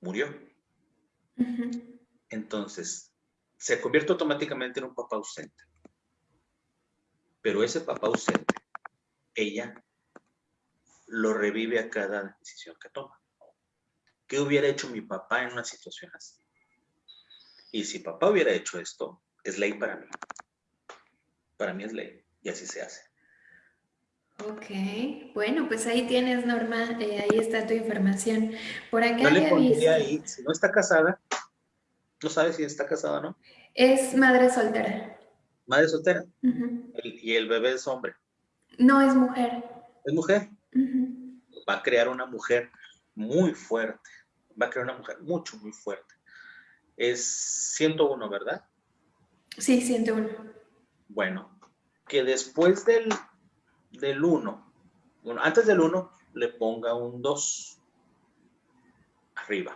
murió. Entonces, se convierte automáticamente en un papá ausente. Pero ese papá ausente ella lo revive a cada decisión que toma. ¿Qué hubiera hecho mi papá en una situación así? Y si papá hubiera hecho esto, es ley para mí. Para mí es ley y así se hace. Ok, bueno, pues ahí tienes, Norma, eh, ahí está tu información. Por acá no le pondría ahí, si no está casada, no sabes si está casada o no. Es madre soltera. Madre soltera. y el bebé es hombre. No, es mujer. ¿Es mujer? Va a crear una mujer muy fuerte. Va a crear una mujer mucho, muy fuerte. Es 101, ¿verdad? Sí, 101. Bueno, que después del, del 1, bueno, antes del 1, le ponga un 2 arriba.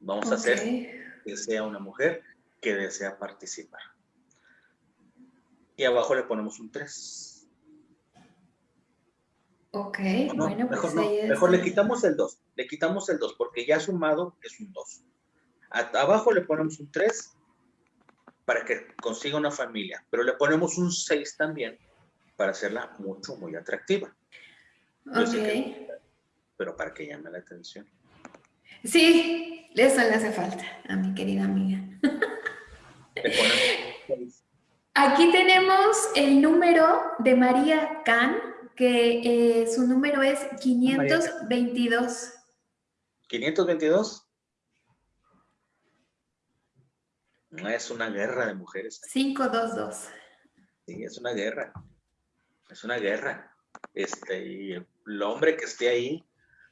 Vamos a hacer que sea una mujer que desea participar y abajo le ponemos un 3. Ok, bueno, pues mejor, mejor le quitamos el 2, le quitamos el 2 porque ya sumado es un 2. Abajo le ponemos un 3 para que consiga una familia, pero le ponemos un 6 también para hacerla mucho, muy atractiva. ok. pero para que llame la atención. Sí, eso le hace falta a mi querida amiga. Le ponemos un 6. Aquí tenemos el número de María Can, que eh, su número es 522. ¿522? No es una guerra de mujeres. 522. Sí, es una guerra. Es una guerra. Este, y el hombre que esté ahí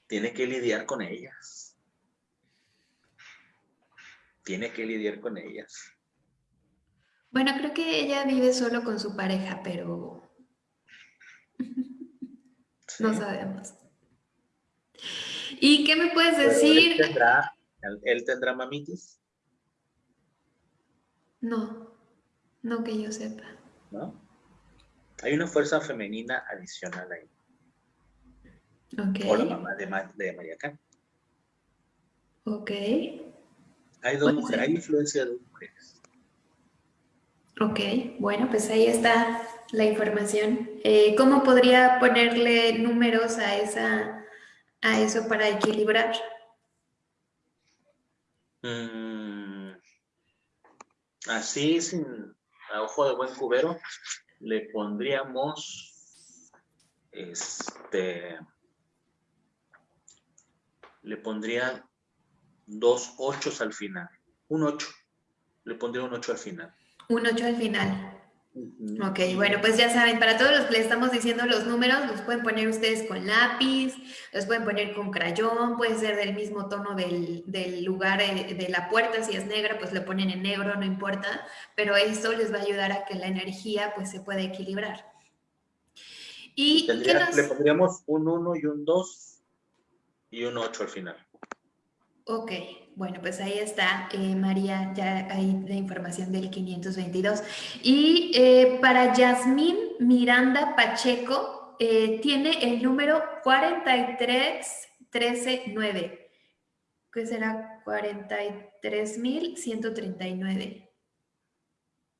tiene que lidiar con ellas. Tiene que lidiar con ellas. Bueno, creo que ella vive solo con su pareja, pero no sabemos. ¿Y qué me puedes decir? Él tendrá, ¿Él tendrá mamitis? No, no que yo sepa. ¿No? Hay una fuerza femenina adicional ahí. Ok. O la mamá de, de María Can. Ok. Hay dos mujeres, hay influencia de dos mujeres. Ok, bueno, pues ahí está la información. Eh, ¿Cómo podría ponerle números a, esa, a eso para equilibrar? Mm, así, sin a ojo de buen cubero, le pondríamos, este, le pondría dos ochos al final, un ocho. Le pondría un 8 al final. Un 8 al final. Ok, bueno, pues ya saben, para todos los que les estamos diciendo los números, los pueden poner ustedes con lápiz, los pueden poner con crayón, puede ser del mismo tono del, lugar eh, de la puerta, si es negra, pues lo ponen en negro, no importa, pero eso les va a ayudar a que la energía pues se pueda equilibrar. Y Le pondríamos un 1 y un 2 y un 8 al final. Ok, bueno, pues ahí está, eh, María, ya hay la información del 522. Y eh, para Yasmín Miranda Pacheco, eh, tiene el número 43139, que será 43.139.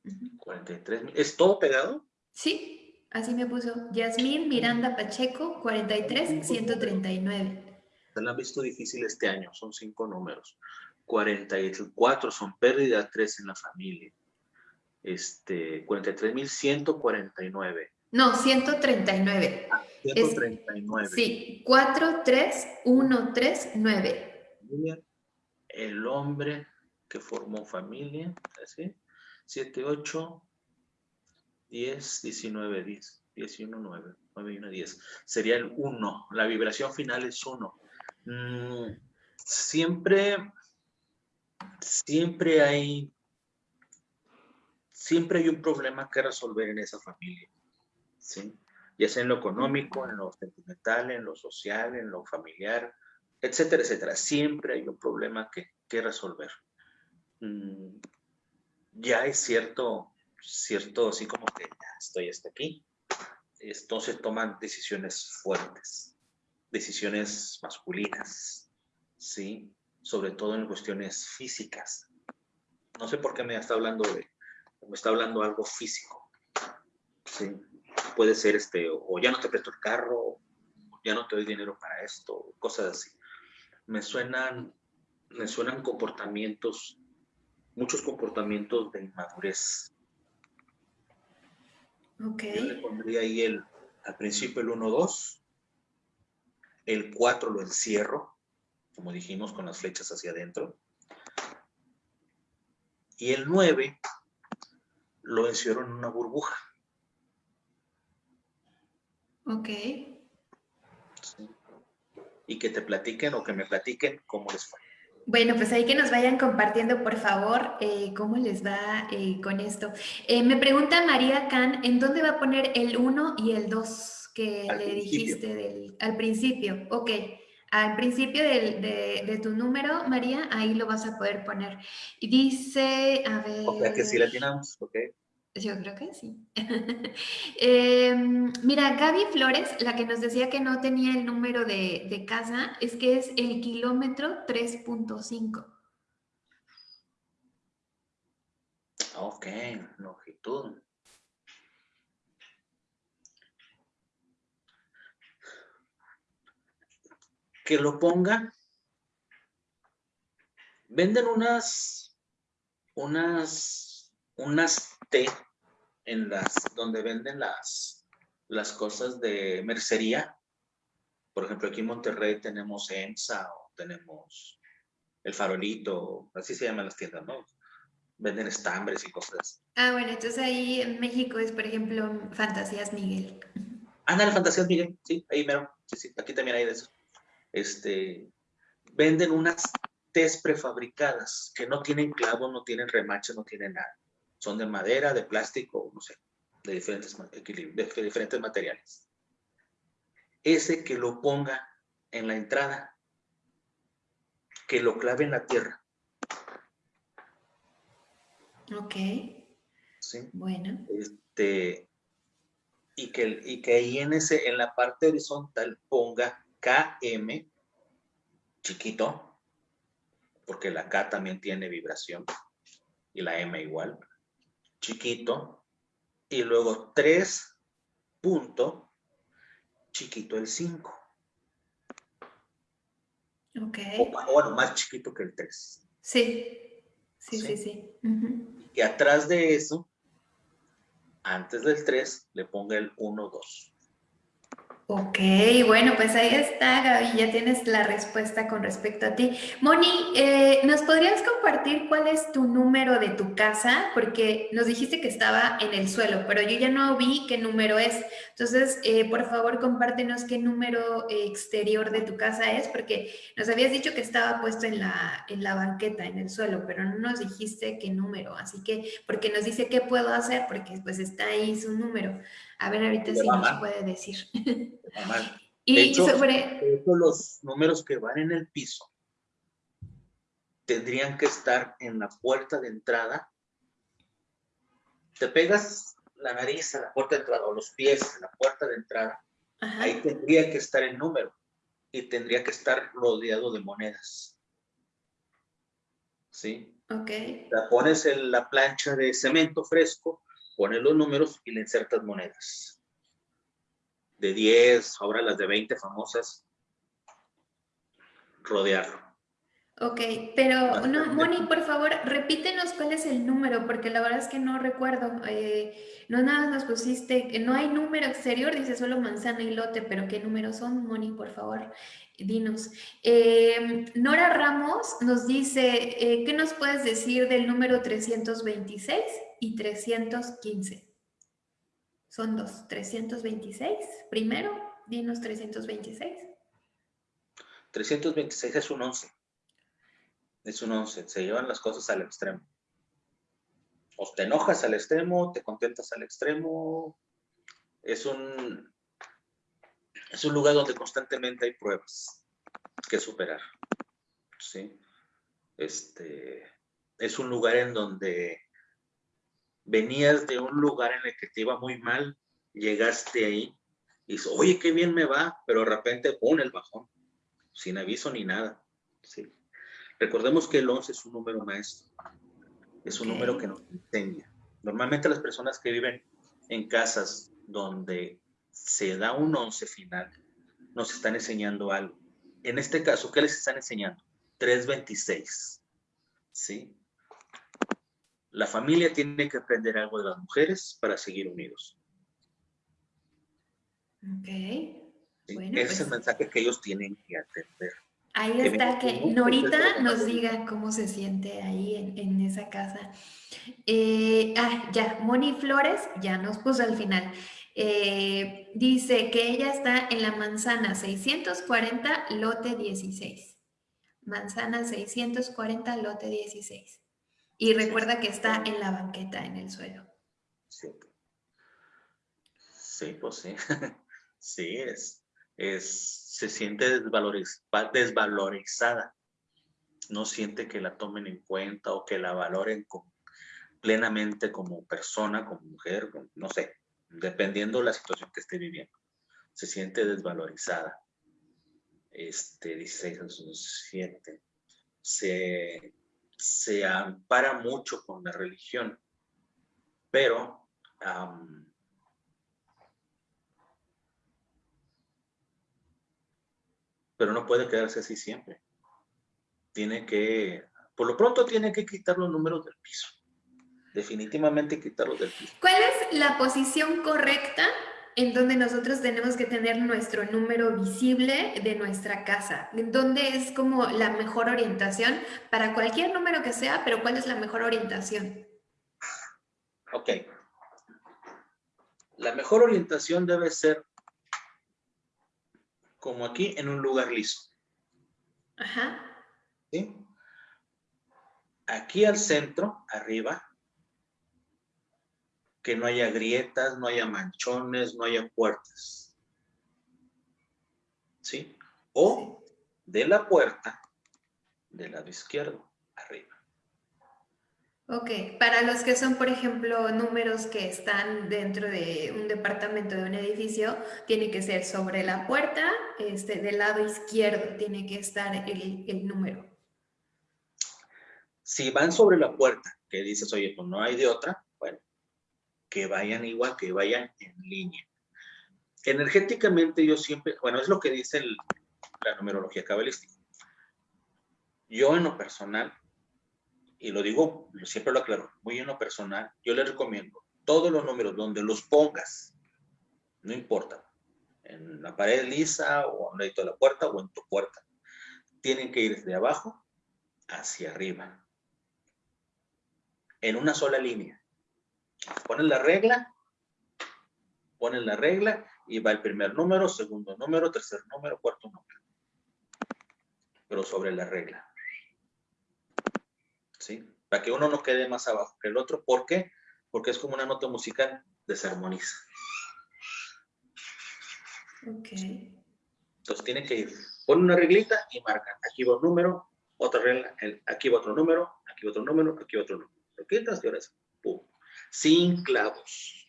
43.000, ¿es todo pegado? Sí, así me puso. Yasmín Miranda Pacheco, 43.139 se la han visto difícil este año, son cinco números. 44 son pérdidas, tres en la familia. Este, 43.149. No, 139. Ah, 139. sí, 43139. El hombre que formó familia, ¿así? 7, 8, 10, 19, 10, 10 y 1, 9, 9 y 1, 10. Sería el 1. La vibración final es 1. Mm, siempre, siempre hay, siempre hay un problema que resolver en esa familia, ¿sí? Ya sea en lo económico, en lo sentimental, en lo social, en lo familiar, etcétera, etcétera. Siempre hay un problema que, que resolver. Mm, ya es cierto, cierto, así como que ya estoy hasta aquí. Entonces toman decisiones fuertes decisiones masculinas, ¿sí? Sobre todo en cuestiones físicas. No sé por qué me está hablando de, me está hablando algo físico, ¿sí? Puede ser este, o ya no te presto el carro, ya no te doy dinero para esto, cosas así. Me suenan, me suenan comportamientos, muchos comportamientos de inmadurez. Ok. Yo le pondría ahí el, al principio el 1-2, el 4 lo encierro, como dijimos, con las flechas hacia adentro. Y el 9 lo encierro en una burbuja. Ok. Y que te platiquen o que me platiquen cómo les fue. Bueno, pues ahí que nos vayan compartiendo, por favor, eh, cómo les va eh, con esto. Eh, me pregunta María Can, ¿en dónde va a poner el 1 y el 2? Que le dijiste del, al principio. Ok, al principio de, tu número, María, ahí lo vas a poder poner. Y dice, a ver... O sea que sí la tenemos, ok. Yo creo que sí. Em, mira, Gaby Flores, la que nos decía que no tenía el número de, de casa, es que es el kilómetro 3.5. Ok, longitud. Que lo ponga. Venden unas, unas, unas té en las, donde venden las, las cosas de mercería. Por ejemplo, aquí en Monterrey tenemos EMSA o tenemos el farolito, así se llaman las tiendas, ¿no? Venden estambres y cosas. Ah, bueno, entonces ahí en México es, por ejemplo, Fantasías Miguel. Ah, no, Fantasías Miguel, sí, ahí mero. Sí, sí, aquí también hay de eso este, venden unas tés prefabricadas que no tienen clavos, no tienen remache, no tienen nada. Son de madera, de plástico, no sé, de diferentes, de diferentes materiales. Ese que lo ponga en la entrada, que lo clave en la tierra. Ok. Sí. Bueno. Este, y que, y que ahí en, ese, en la parte horizontal ponga KM, chiquito, porque la K también tiene vibración, y la M igual, chiquito, y luego 3 punto, chiquito el 5. Ok. O, bueno, más chiquito que el 3. Sí, sí, sí, sí. Y atrás de eso, antes del 3, le ponga el 1, 2. Ok, bueno, pues ahí está, Gaby, ya tienes la respuesta con respecto a ti. Moni, eh, ¿nos podrías compartir cuál es tu número de tu casa? Porque nos dijiste que estaba en el suelo, pero yo ya no vi qué número es. Entonces, eh, por favor, compártenos qué número exterior de tu casa es, porque nos habías dicho que estaba puesto en la, en la banqueta, en el suelo, pero no nos dijiste qué número. Así que, porque nos dice qué puedo hacer, porque pues está ahí su número. A ver ahorita si nos puede decir. y sobre... los números que van en el piso tendrían que estar en la puerta de entrada. Te pegas la nariz a la puerta de entrada o los pies a la puerta de entrada, ahí tendría que estar el número y tendría que estar rodeado de monedas. ¿Sí? Ok. La pones en la plancha de cemento fresco pones los números y le insertas monedas. De 10, ahora las de 20 famosas, rodearlo. Ok, pero no, Moni, por favor, repítenos cuál es el número, porque la verdad es que no recuerdo. Eh, no nada nos pusiste, no hay número exterior, dice solo manzana y lote, pero ¿qué números son, Moni, por favor? Dinos. Eh, Nora Ramos nos dice, eh, ¿qué nos puedes decir del número 326 y 315? Son dos, 326. Primero, dinos 326. 326 es un 11. Es un 11. Se llevan las cosas al extremo. O te enojas al extremo, te contentas al extremo. Es un, es un lugar donde constantemente hay pruebas que superar. ¿sí? Este, es un lugar en donde venías de un lugar en el que te iba muy mal, llegaste ahí y dices, oye, qué bien me va, pero de repente pone el bajón, sin aviso ni nada. ¿sí? Recordemos que el 11 es un número maestro, es un número que nos enseña. Normalmente las personas que viven en casas donde se da un 11 final, nos están enseñando algo. En este caso, ¿qué les están enseñando? 326. ¿Sí? La familia tiene que aprender algo de las mujeres para seguir unidos. Ok. Ese es el pues mensaje que ellos tienen que atender. Ahí está, que Norita nos diga cómo se siente ahí en, esa casa. Eh, ah, ya, Moni Flores ya nos puso al final. Eh, dice que ella está en la manzana 640, lote 16. Manzana 640, lote 16. Y recuerda que está en la banqueta, en el suelo. Sí. Pues sí. sí, es, es, se siente desvalorizada. No siente que la tomen en cuenta o que la valoren plenamente como persona, como mujer, no sé, dependiendo de la situación que esté viviendo. Se siente desvalorizada. Este, 16 7. Se se ampara mucho con la religión, pero pero no puede quedarse así siempre. Tiene que, por lo pronto tiene que quitar los números del piso. Definitivamente quitarlos del piso. ¿Cuál es la posición correcta en donde nosotros tenemos que tener nuestro número visible de nuestra casa, en donde es como la mejor orientación para cualquier número que sea, pero ¿cuál es la mejor orientación? Ok. La mejor orientación debe ser como aquí en un lugar liso. Ajá. ¿Sí? Aquí al centro, arriba, que no haya grietas, no haya manchones, no haya puertas. ¿Sí? O de la puerta del lado izquierdo, arriba. Ok, para los que son, por ejemplo, números que están dentro de un departamento de un edificio, tiene que ser sobre la puerta, este, del lado izquierdo tiene que estar el, el número. Si van sobre la puerta, que dices, oye, pues no hay de otra, que vayan igual, que vayan en línea. Energéticamente yo siempre, bueno, es lo que dice la numerología cabalística. Yo en lo personal, y lo digo, siempre lo aclaro, muy en lo personal, yo les recomiendo todos los números donde los pongas, no importa, en la pared lisa o en de la puerta o en tu puerta. Tienen que ir de abajo hacia arriba. En una sola línea. Ponen la regla, ponen la regla y va el primer número, segundo número, tercer número, cuarto número. Pero sobre la regla. ¿Sí? Para que uno no quede más abajo que el otro. ¿Por qué? Porque es como una nota musical, desarmoniza. Ok. Entonces tienen que ir, ponen una reglita y marcan. Aquí va un número, otra regla, aquí va otro número, aquí va otro número, aquí va otro número. y ahora Pum. Sin clavos,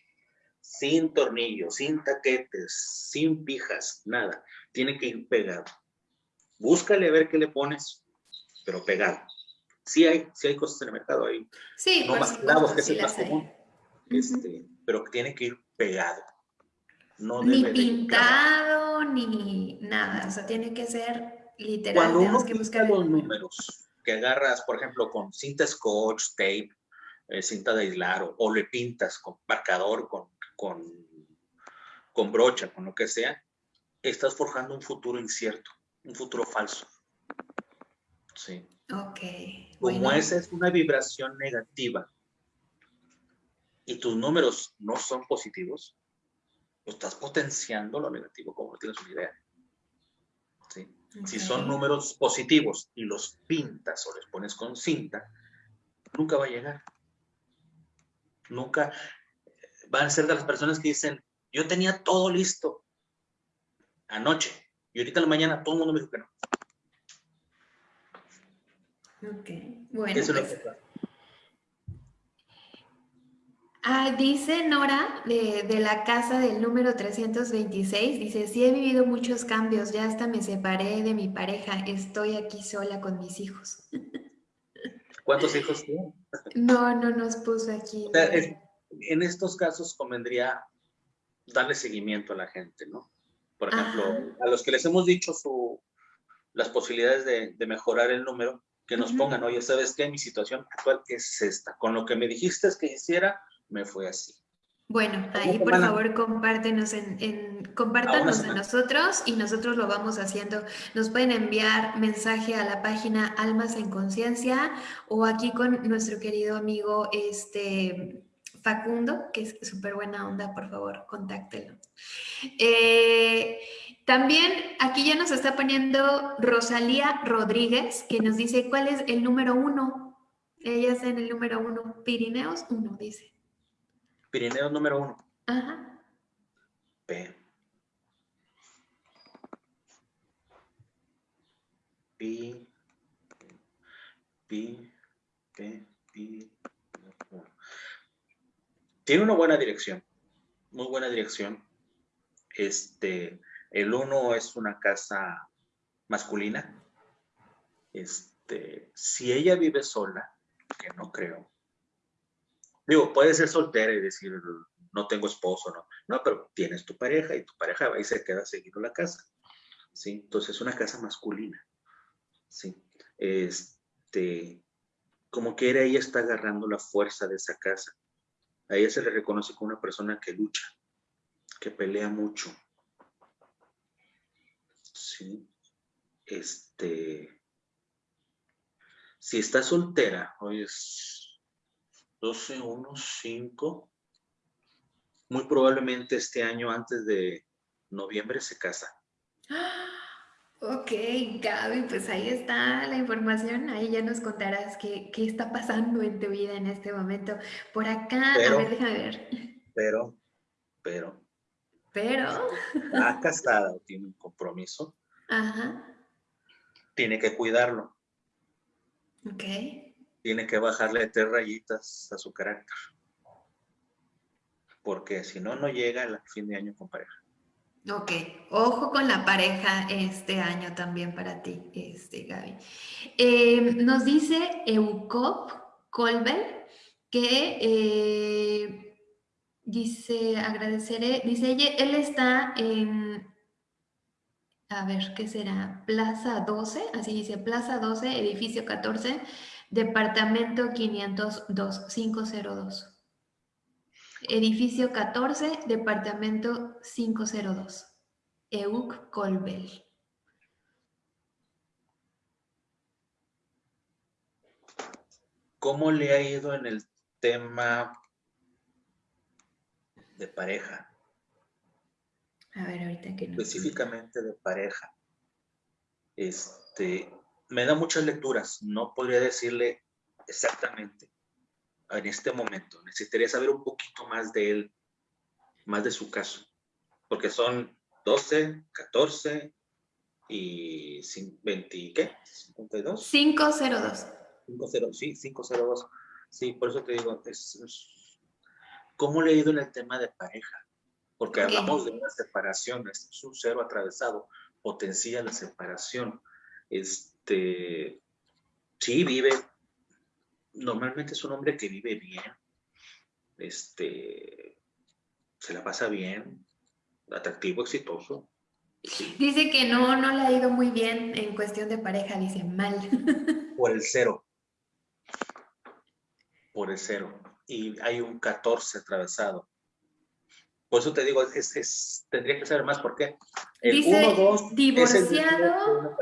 sin tornillos, sin taquetes, sin pijas, nada. Tiene que ir pegado. Búscale a ver qué le pones, pero pegado. Sí hay, sí hay cosas en el mercado ahí. Sí, no más clavos, que es el más común. Este, pero tiene que ir pegado ni pintado, ni nada. O sea, tiene que ser literal. Cuando uno que buscar los números que agarras, por ejemplo, con cinta scotch, tape, eh, cinta de aislar, o, le pintas con marcador, con, con, con brocha, con lo que sea, estás forjando un futuro incierto, un futuro falso. Sí. Ok. Como esa es una vibración negativa y tus números no son positivos, estás potenciando lo negativo, como no tienes una idea. Si son números positivos y los pintas o les pones con cinta, nunca va a llegar. Nunca van a ser de las personas que dicen, yo tenía todo listo anoche y ahorita en la mañana todo el mundo me dijo que no. Ok, bueno. Eso es lo pues, Ah, dice Nora de, la casa del número 326, dice, sí he vivido muchos cambios, ya hasta me separé de mi pareja, estoy aquí sola con mis hijos. ¿Cuántos hijos tiene? No, no nos puso aquí. en estos casos convendría darle seguimiento a la gente, ¿no? Por ejemplo, a los que les hemos dicho su, las posibilidades de, mejorar el número, que nos pongan, oye, ¿sabes qué? Mi situación actual es esta. Con lo que me dijiste es que hiciera, me fue así. Bueno, ahí por favor compártenos en, compártanos a nosotros y nosotros lo vamos haciendo. Nos pueden enviar mensaje a la página Almas en Conciencia o aquí con nuestro querido amigo este Facundo, que es súper buena onda, por favor, contáctelo. Eh, también aquí ya nos está poniendo Rosalía Rodríguez, que nos dice cuál es el número uno. Ella es en el número uno, Pirineos uno, dice. Pirineos número uno. Ajá. P. Pi. Pi. P. Pi. Tiene una buena dirección. Muy buena dirección. Este, el uno es una casa masculina. Este, si ella vive sola, que no creo, Digo, puede ser soltera y decir, no tengo esposo, no. No, pero tienes tu pareja y tu pareja va y se queda seguido la casa. ¿Sí? Entonces es una casa masculina. ¿Sí? Este, como que ella está agarrando la fuerza de esa casa. A ella se le reconoce como una persona que lucha, que pelea mucho. ¿Sí? Este, si está soltera, hoy es 12, 1, 5. Muy probablemente este año, antes de noviembre, se casa. Ok, Gaby, pues ahí está la información. Ahí ya nos contarás qué, qué está pasando en tu vida en este momento. Por acá, a ver, déjame ver. Pero, pero. Pero. Está casada o tiene un compromiso. Ajá. Tiene que cuidarlo. Ok tiene que bajarle tres rayitas a su carácter. Porque si no, no llega al fin de año con pareja. Ok, ojo con la pareja este año también para ti, este, Gaby. Eh, nos dice Eucop Colbel que eh, dice, agradeceré, dice él está en, a ver, ¿qué será? Plaza 12, así dice, Plaza 12, edificio 14, Departamento 502, 502. Edificio 14, Departamento 502. Euk Colbel. ¿Cómo le ha ido en el tema de pareja? A ver, ahorita que no. Específicamente de pareja. Este, me da muchas lecturas, no podría decirle exactamente en este momento. Necesitaría saber un poquito más de él, más de su caso, porque son 12, 14 y 20, ¿qué? 52. 502. 502, sí, 502. Sí, por eso te digo, es, ¿cómo le he ido en el tema de pareja? Porque hablamos de una separación, es un cero atravesado, potencia la separación. Este, sí, vive, normalmente es un hombre que vive bien, este, se la pasa bien, atractivo, exitoso. Dice que no, no le ha ido muy bien en cuestión de pareja, dice mal. Por el cero. Por el cero. Y hay un 14 atravesado. Por eso te digo, es, tendría que saber más por qué. El dice, 1, 2, divorciado,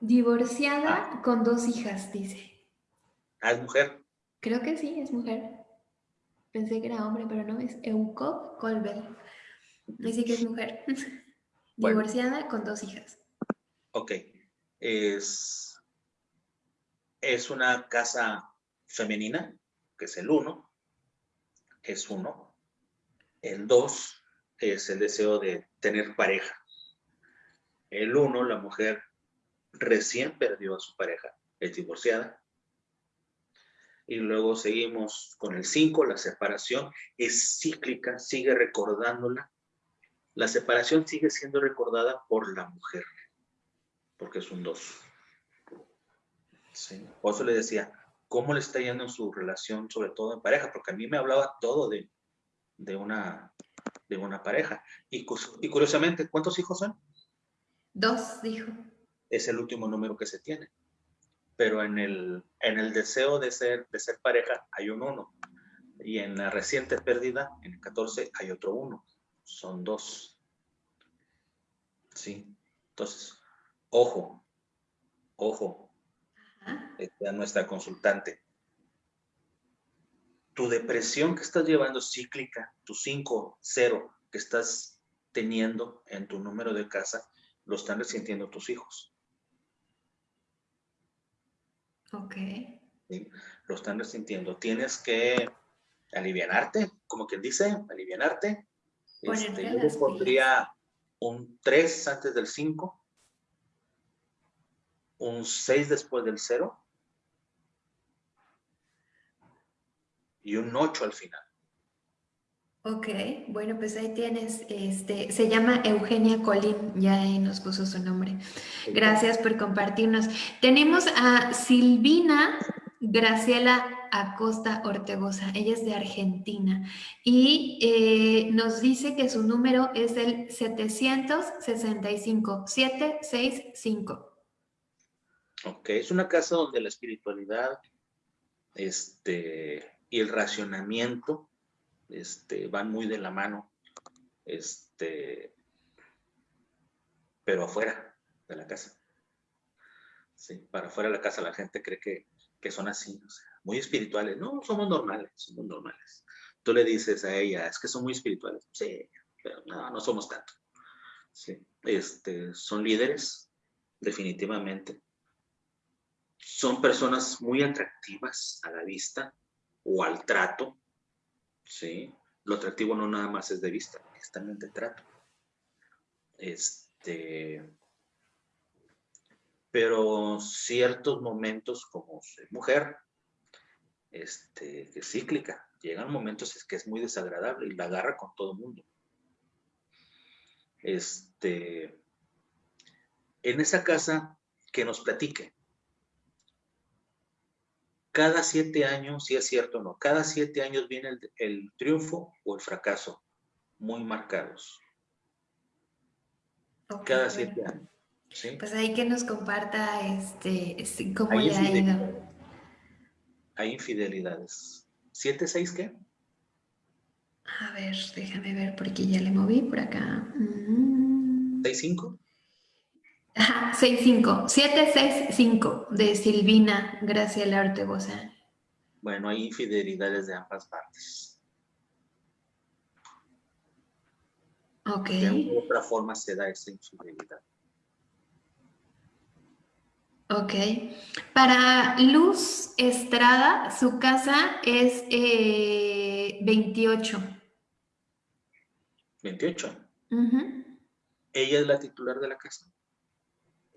divorciada ah. con dos hijas, dice. Ah, es mujer. Creo que sí, es mujer. Pensé que era hombre, pero no, es Euco Colbel. Dice que es mujer. Divorciada con dos hijas. Ok. Es, es una casa femenina, que es el uno. Es uno. El dos es el deseo de tener pareja. El uno, la mujer recién perdió a su pareja, es divorciada. Y luego seguimos con el 5, la separación es cíclica, sigue recordándola la separación sigue siendo recordada por la mujer, porque es un dos. Por eso le decía, ¿cómo le está yendo en su relación, sobre todo en pareja? Porque a mí me hablaba todo de, una, de una pareja. Y, y curiosamente, ¿cuántos hijos son? Dos, dijo. Es el último número que se tiene. Pero en el, en el deseo de ser, de ser pareja hay un uno. Y en la reciente pérdida, en el 14, hay otro uno son dos. ¿Sí? Entonces, ojo, ojo, a nuestra consultante. Tu depresión que estás llevando cíclica, tu 5, 0 que estás teniendo en tu número de casa, lo están resintiendo tus hijos. Ok. Lo están resintiendo. Tienes que alivianarte, como quien dice, alivianarte, este, yo pondría un 3 antes del 5, un 6 después del 0 y un 8 al final. Ok, bueno, pues ahí tienes, este, se llama Eugenia Colín, ya ahí nos puso su nombre. Gracias por compartirnos. Tenemos a Silvina Graciela Acosta Ortegoza, ella es de Argentina y eh, nos dice que su número es el 765, 765. Ok, es una casa donde la espiritualidad este, y el racionamiento este, van muy de la mano, este, pero afuera de la casa. Sí, para afuera de la casa la gente cree que que son así, muy espirituales. No, somos normales, somos normales. Tú le dices a ella, es que son muy espirituales. Sí, pero no, no somos tanto. Sí, este, son líderes, definitivamente. Son personas muy atractivas a la vista o al trato. Sí, lo atractivo no nada más es de vista, es también de trato. Este, pero ciertos momentos como mujer, este, que es cíclica, llegan momentos que es muy desagradable y la agarra con todo el mundo. Este, en esa casa que nos platique, cada siete años, si es cierto o no, cada siete años viene el triunfo o el fracaso, muy marcados. cada siete años. Pues ahí que nos comparta este, cómo le ha ido. Hay infidelidades. ¿Siete, seis qué? A ver, déjame ver porque ya le moví por acá. Mm. ¿65? Ajá, 65. 765 de Silvina Graciela Ortegoza. Bueno, hay infidelidades de ambas partes. Ok. De otra forma se da esa infidelidad. Ok. Para Luz Estrada, su casa es 28. 28. ¿Ella es la titular de la casa?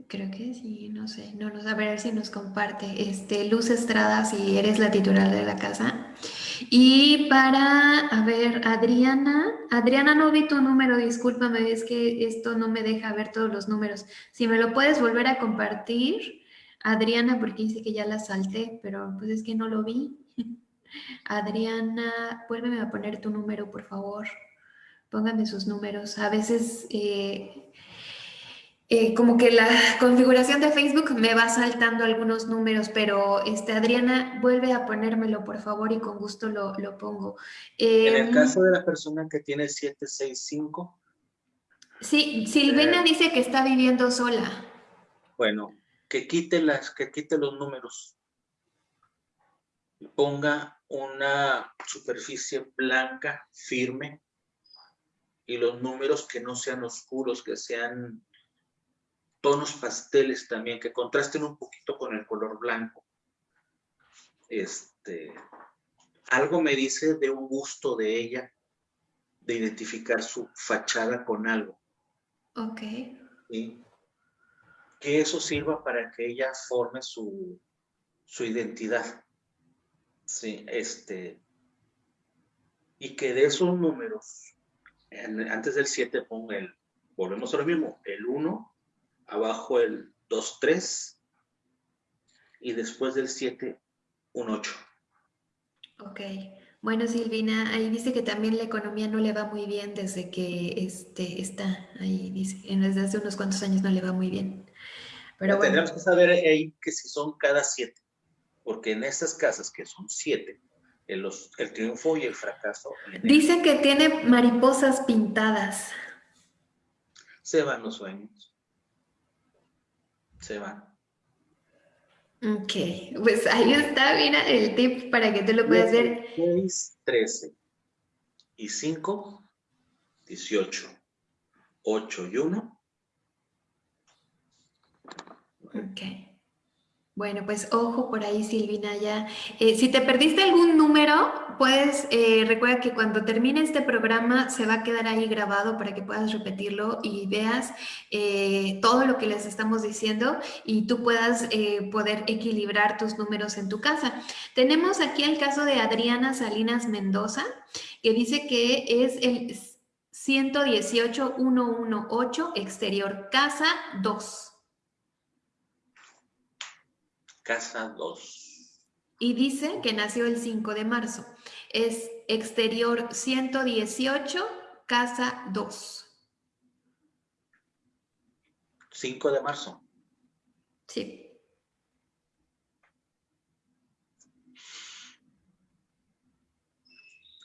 Creo que sí, no sé. No, no, a ver si nos comparte. Este, Luz Estrada, si eres la titular de la casa. Y para, a ver, Adriana. Adriana, no vi tu número, discúlpame, es que esto no me deja ver todos los números. Si me lo puedes volver a compartir, Adriana, porque dice que ya la salté, pero pues es que no lo vi. Adriana, vuélveme a poner tu número, por favor. Pónganme sus números. A veces... Eh, eh, como que la configuración de Facebook me va saltando algunos números, pero este, Adriana, vuelve a ponérmelo, por favor, y con gusto lo, pongo. en el em, caso de la persona que tiene 765. Sí, Silvena eh, dice que está viviendo sola. Bueno, que quite, las, que quite los números. Ponga una superficie blanca, firme, y los números que no sean oscuros, que sean tonos pasteles también, que contrasten un poquito con el color blanco. Este, algo me dice de un gusto de ella, de identificar su fachada con algo. Ok. Que eso sirva para que ella forme su, su identidad. Sí, este, y que de esos números, antes del 7 ponga el, volvemos a lo mismo, el 1, abajo el 2, 3 y después del 7, un 8. Ok. Bueno, Silvina, ahí dice que también la economía no le va muy bien desde que este, está ahí, dice, desde hace unos cuantos años no le va muy bien. Pero Tendremos que saber ahí que si son cada siete, porque en estas casas que son siete, el, los, el triunfo y el fracaso. Dicen que tiene mariposas pintadas. Se van los sueños se van. Ok, pues ahí está, mira el tip para que tú lo puedas ver. 6, 13 y 5, 18, 8 y 1. Ok. Bueno, pues ojo por ahí, Silvina, ya. Eh, si te perdiste algún número, puedes, eh, recuerda que cuando termine este programa se va a quedar ahí grabado para que puedas repetirlo y veas eh, todo lo que les estamos diciendo y tú puedas poder equilibrar tus números en tu casa. Tenemos aquí el caso de Adriana Salinas Mendoza, que dice que es el 118118 exterior casa 2. Casa 2. Y dice que nació el 5 de marzo. Es exterior 118, casa 2. 5 de marzo. Sí.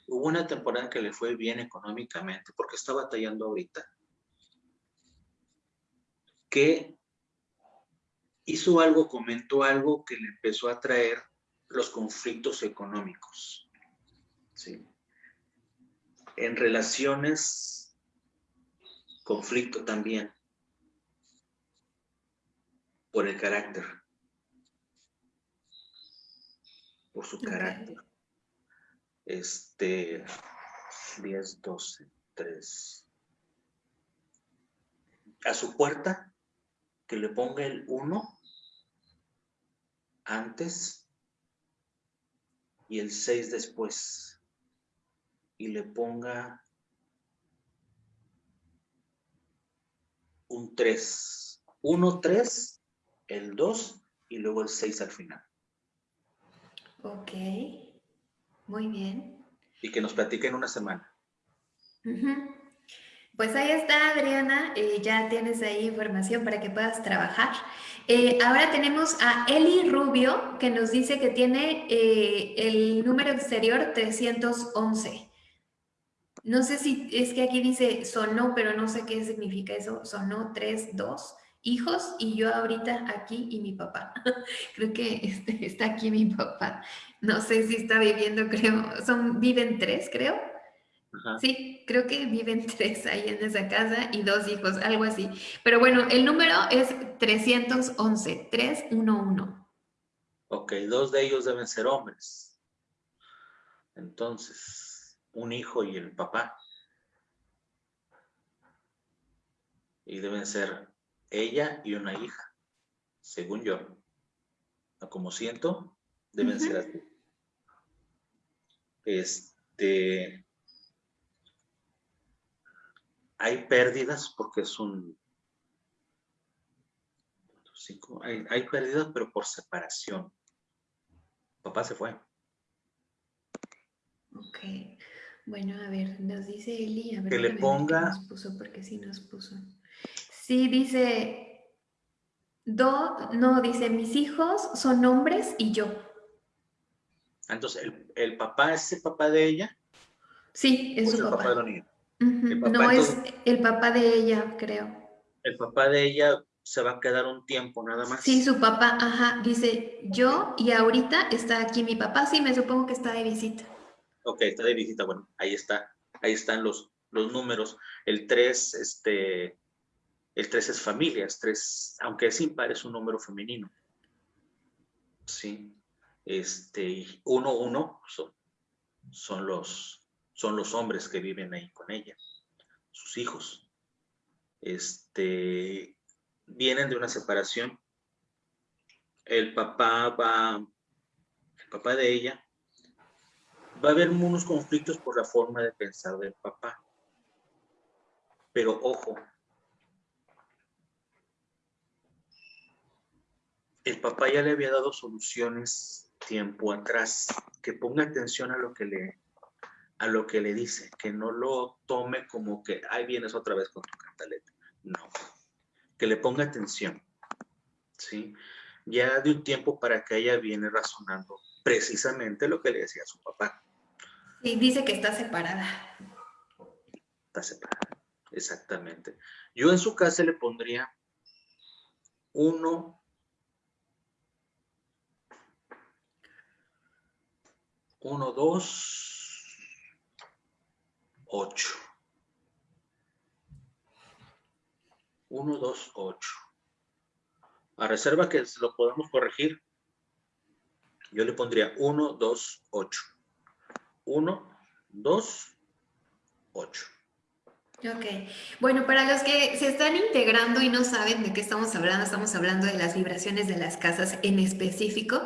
Hubo una temporada que le fue bien económicamente porque está batallando ahorita. Que hizo algo, comentó algo que le empezó a traer los conflictos económicos. ¿sí? En relaciones, conflicto también, por el carácter, por su carácter. Este, 10, 12, 3. A su puerta que le ponga el 1 antes y el 6 después. Y le ponga un 3. 1, 3, el 2 y luego el 6 al final. Ok, muy bien. Y que nos platiquen una semana. Pues ahí está, Adriana, eh, ya tienes ahí información para que puedas trabajar. Eh, ahora tenemos a Eli Rubio, que nos dice que tiene eh, el número exterior 311. No sé si es que aquí dice sonó, pero no sé qué significa eso. Sonó tres, dos hijos y yo ahorita aquí y mi papá. creo que este, está aquí mi papá. No sé si está viviendo, creo, son, viven tres, creo. Sí, creo que viven tres ahí en esa casa y dos hijos, algo así. Pero bueno, el número es 311, 311. Ok, dos de ellos deben ser hombres. Entonces, un hijo y el papá. Y deben ser ella y una hija, según yo. Como siento, deben ser así. Este, hay pérdidas porque es un... hay, hay pérdidas, pero por separación. Papá se fue. Ok. Bueno, a ver, nos dice Eli, a ver que le ponga... Nos puso, porque sí nos puso. Sí, dice, do, no, dice, mis hijos son hombres y yo. Entonces, ¿el, papá es el papá de ella? Sí, es su papá. No es el papá de ella, creo. El papá de ella se va a quedar un tiempo nada más. Sí, su papá, ajá, dice yo y ahorita está aquí mi papá, sí, me supongo que está de visita. Ok, está de visita, bueno, ahí está, ahí están los, los números. El 3, este, el 3 es familias, 3, aunque es impar, es un número femenino. Sí. Este, uno, uno son, son, los, son los hombres que viven ahí con ella, sus hijos. Este, vienen de una separación. El papá va, el papá de ella, va a haber unos conflictos por la forma de pensar del papá. Pero ojo, el papá ya le había dado soluciones tiempo atrás, que ponga atención a lo que le, a lo que le dice, que no lo tome como que, ahí vienes otra vez con tu cantaleta. No, que le ponga atención, ¿sí? Ya de un tiempo para que ella viene razonando precisamente lo que le decía a su papá. Y dice que está separada. Está separada, exactamente. Yo en su casa le pondría uno 1, 2, 8. 1, 2, 8. A reserva que lo podemos corregir, yo le pondría 1, 2, 8. 1, 2, 8. Ok, bueno, para los que se están integrando y no saben de qué estamos hablando, estamos hablando de las vibraciones de las casas en específico.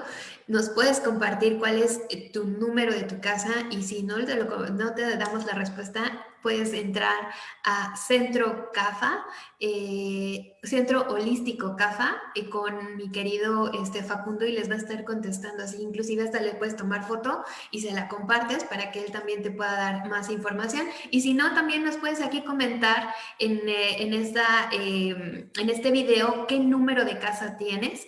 Nos puedes compartir cuál es eh, tu número de tu casa y si no te, no te damos la respuesta, puedes entrar a Centro CAFA, eh, Centro Holístico CAFA, eh, con mi querido este, Facundo y les va a estar contestando así. Inclusive hasta le puedes tomar foto y se la compartes para que él también te pueda dar más información. Y si no, también nos puedes aquí comentar en, en esta, em, en este video qué número de casa tienes,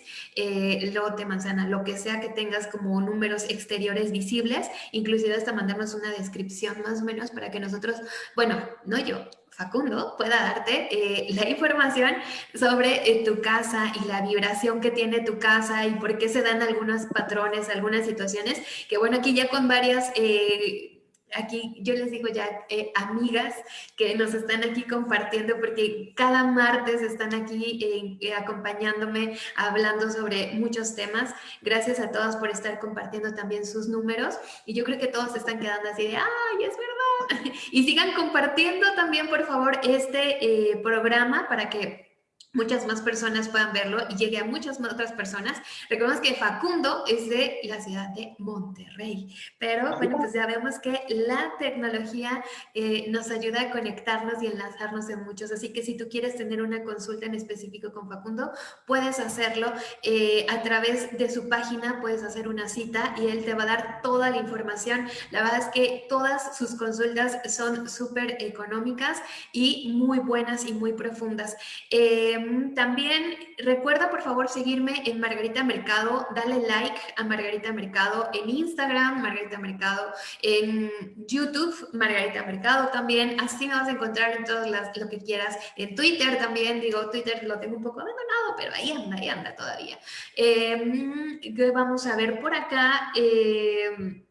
lote, manzana, lo que sea que tengas como números exteriores visibles. Inclusive hasta mandarnos una descripción más o menos para que nosotros bueno, no yo, Facundo pueda darte eh, la información sobre eh, tu casa y la vibración que tiene tu casa y por qué se dan algunos patrones, algunas situaciones, que bueno, aquí ya con varias... Eh, aquí yo les digo ya amigas que nos están aquí compartiendo porque cada martes están aquí acompañándome hablando sobre muchos temas. Gracias a todas por estar compartiendo también sus números y yo creo que todos están quedando así de, ay, es verdad y sigan compartiendo también, por favor, este eh, programa para que muchas más personas puedan verlo y llegue a muchas otras personas. Recordemos que Facundo es de la ciudad de Monterrey, pero bueno, pues ya vemos que la tecnología eh, nos ayuda a conectarnos y enlazarnos en muchos, así que si tú quieres tener una consulta en específico con Facundo, puedes hacerlo eh, a través de su página, puedes hacer una cita y él te va a dar toda la información. La verdad es que todas sus consultas son súper económicas y muy buenas y muy profundas. Eh, Em, también recuerda por favor seguirme en Margarita Mercado, dale like a Margarita Mercado en Instagram, Margarita Mercado en YouTube, Margarita Mercado también, así me vas a encontrar en todas las, lo que quieras, en Twitter también, digo, Twitter lo tengo un poco abandonado, pero ahí anda, ahí anda todavía. Eh, vamos a ver por acá. Eh,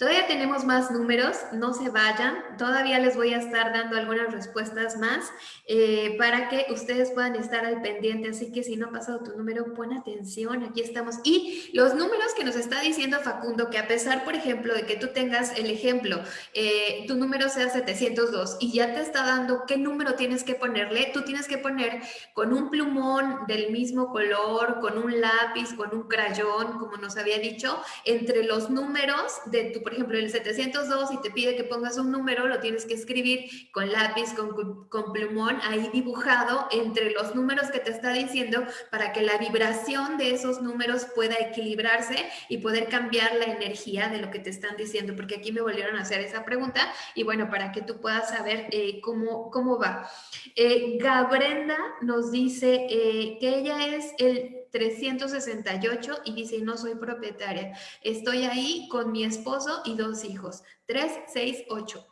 Todavía tenemos más números, no se vayan. Todavía les voy a estar dando algunas respuestas más eh, para que ustedes puedan estar al pendiente. Así que si no ha pasado tu número, pon atención, aquí estamos. Y los números que nos está diciendo Facundo, que a pesar, por ejemplo, de que tú tengas el ejemplo, eh, tu número sea 702 y ya te está dando qué número tienes que ponerle, tú tienes que poner con un plumón del mismo color, con un lápiz, con un crayón, como nos había dicho, entre los números de tu por ejemplo, el 702 y te pide que pongas un número, lo tienes que escribir con lápiz, con, con plumón, ahí dibujado entre los números que te está diciendo para que la vibración de esos números pueda equilibrarse y poder cambiar la energía de lo que te están diciendo, porque aquí me volvieron a hacer esa pregunta y bueno, para que tú puedas saber eh, cómo, cómo va. Eh, Gabrenda nos dice eh, que ella es el 368 y dice, no soy propietaria. Estoy ahí con mi esposo y dos hijos. 368.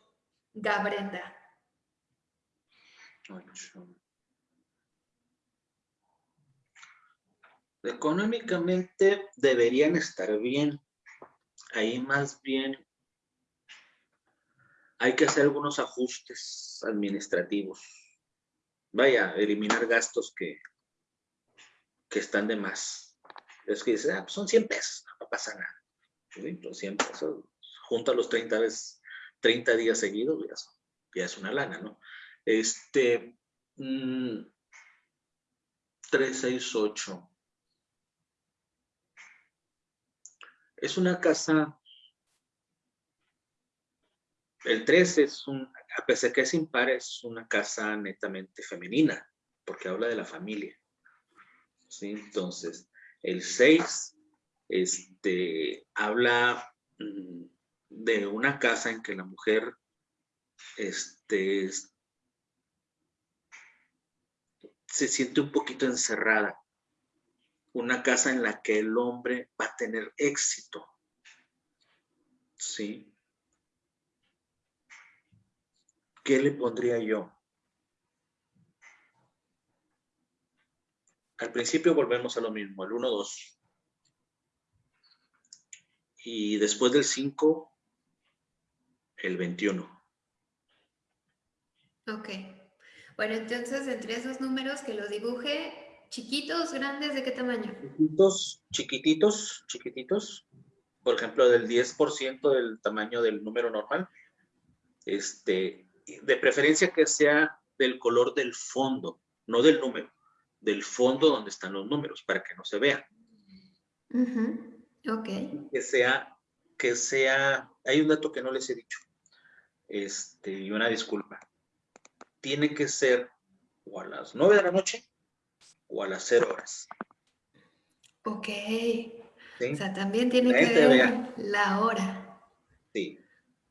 Gabrenda. Económicamente deberían estar bien. Ahí más bien hay que hacer algunos ajustes administrativos. Vaya, eliminar gastos que que están de más. Es que dice, ah, pues son 100 pesos, no pasa nada. ¿Sí? Los 100 pesos, junto a los 30, veces, 30 días seguidos, ya, es una lana, ¿no? Este, 368. Mm, es una casa, el 3 es un, a pesar que es impar, es una casa netamente femenina, porque habla de la familia. Entonces, el 6 este, habla mm, de una casa en que la mujer este, se siente un poquito encerrada. Una casa en la que el hombre va a tener éxito. ¿Sí? ¿Qué le pondría yo? Al principio volvemos a lo mismo, el 1, 2. Y después del 5, el 21. Ok. Bueno, entonces entre esos números que los dibuje, chiquitos, grandes, ¿de qué tamaño? Chiquitos, chiquititos, chiquititos. Por ejemplo, del 10% del tamaño del número normal. Este, de preferencia que sea del color del fondo, no del número del fondo donde están los números para que no se vean. Ok. Que sea, que sea, hay un dato que no les he dicho, este, y una disculpa. Tiene que ser o a las 9 de la noche o a las 0 horas. Ok. O sea, también tiene que ver la hora. Sí.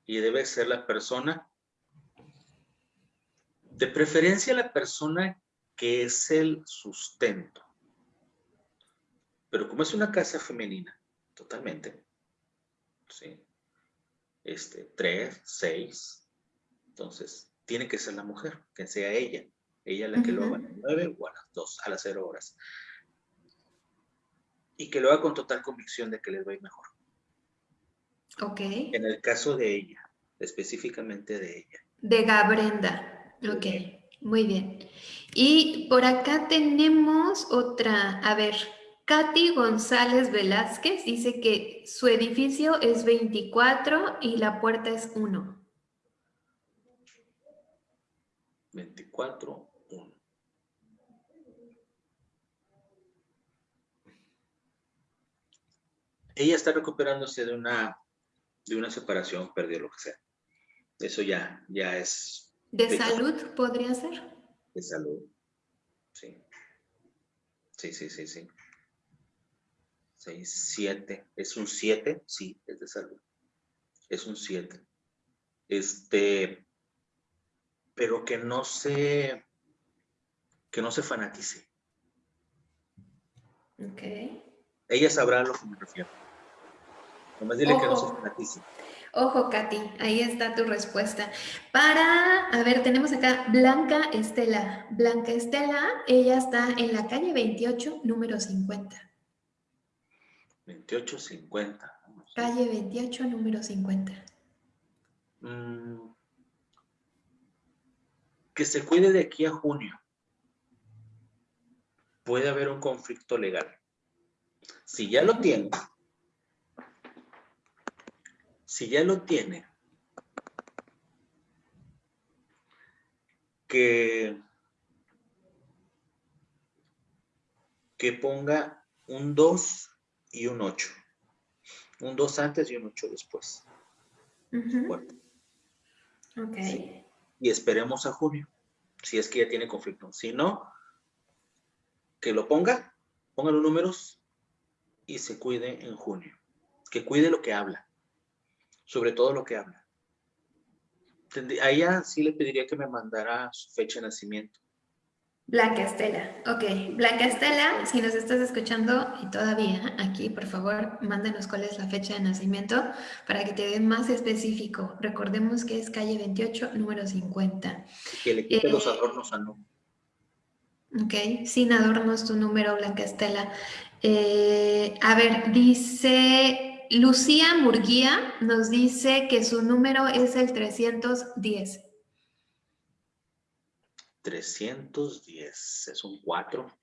Y debe ser la persona, de preferencia la persona que es el sustento. Pero como es una casa femenina, totalmente, ¿sí? Este, tres, seis, entonces tiene que ser la mujer, que sea ella, ella la que lo haga a las nueve o a las dos, a las cero horas. Y que lo haga con total convicción de que les va a ir mejor. Ok. En el caso de ella, específicamente de ella. De Gabrenda. Ok, muy bien. Y por acá tenemos otra, a ver, Katy González Velázquez dice que su edificio es 24 y la puerta es 1. 24, 1. Ella está recuperándose de una, de una separación, perdió lo que sea. Eso ya, ya es... ¿De, ¿De salud podría ser? de salud. Sí. Sí, sí, sí, sí. 6, 7. ¿Es un 7? Sí, es de salud. Es un 7. Este, pero que no se, que no se fanatice. Ok. Ella sabrá a lo que me refiero. Nomás dile que no se fanatice. Ojo, Katy, ahí está tu respuesta. Para, a ver, tenemos acá Blanca Estela. Blanca Estela, ella está en la calle 28, número 50. 2850. Calle 28, número 50. Mm. que se cuide de aquí a junio. Puede haber un conflicto legal. Si ya lo tiene, si ya lo tiene, que, que ponga un 2 y un 8. Un 2 antes y un 8 después. bueno. Ok. Y esperemos a junio, si es que ya tiene conflicto. Si no, que lo ponga, ponga los números y se cuide en junio. Que cuide lo que habla sobre todo lo que habla. A ella sí le pediría que me mandara su fecha de nacimiento. Blanca Estela, ok. Blanca Estela, si nos estás escuchando y todavía aquí, por favor, mándenos cuál es la fecha de nacimiento para que te den más específico. Recordemos que es calle 28, número 50. Que le quite los eh, adornos a no. Ok, sin adornos tu número, Blanca Estela. Eh, a ver, dice Lucía Murguía nos dice que su número es el 310. 310, es un 4.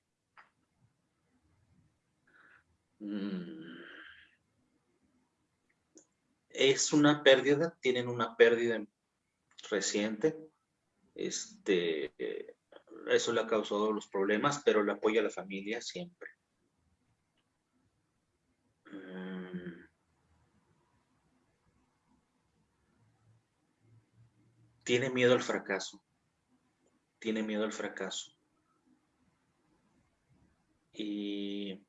Mm. Es una pérdida, tienen una pérdida reciente. Este, eso le ha causado los problemas, pero le apoya a la familia siempre. Tiene miedo al fracaso. Tiene miedo al fracaso. Y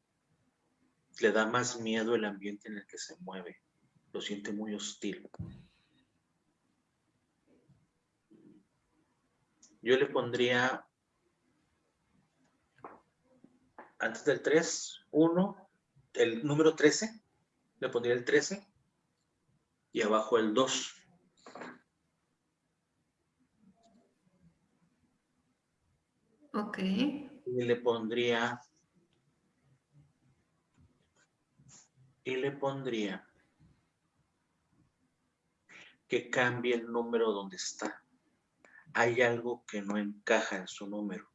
le da más miedo el ambiente en el que se mueve. Lo siente muy hostil. Yo le pondría antes del 3, 1, el número 13, le pondría el 13 y abajo el 2. Ok. Y le pondría... Y le pondría que cambie el número donde está. Hay algo que no encaja en su número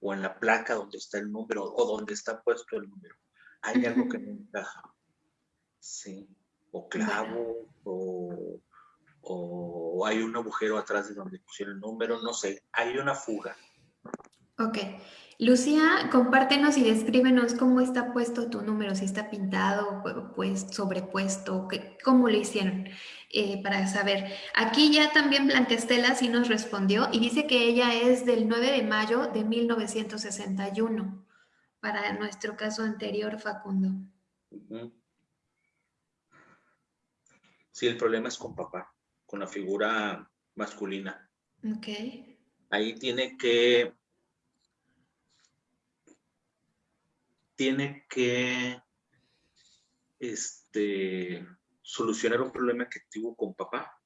o en la placa donde está el número o donde está puesto el número. Hay algo que no encaja. Sí. O clavo o, o hay un agujero atrás de donde pusieron el número, no sé. Hay una fuga. Ok. Lucía, compártenos y descríbenos cómo está puesto tu número, si está pintado, pues sobrepuesto, cómo lo hicieron, eh, para saber. Aquí ya también Blanquestela sí nos respondió y dice que ella es del 9 de mayo de 1961, para nuestro caso anterior, Facundo. Sí, el problema es con papá, con la figura masculina. Ok. Ahí tiene que tiene que este, solucionar un problema que tuvo con papá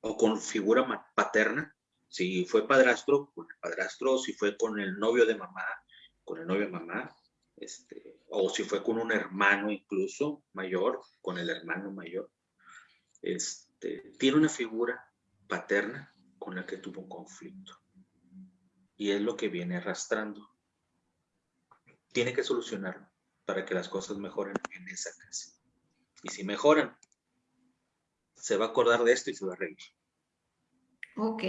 o con figura paterna. Si fue padrastro, con el padrastro, si fue con el novio de mamá, con el novio de mamá, este, o si fue con un hermano incluso mayor, con el hermano mayor. Este, tiene una figura paterna con la que tuvo un conflicto. Y es lo que viene arrastrando tiene que solucionarlo para que las cosas mejoren en esa casa. Y si mejoran, se va a acordar de esto y se va a reír. Ok,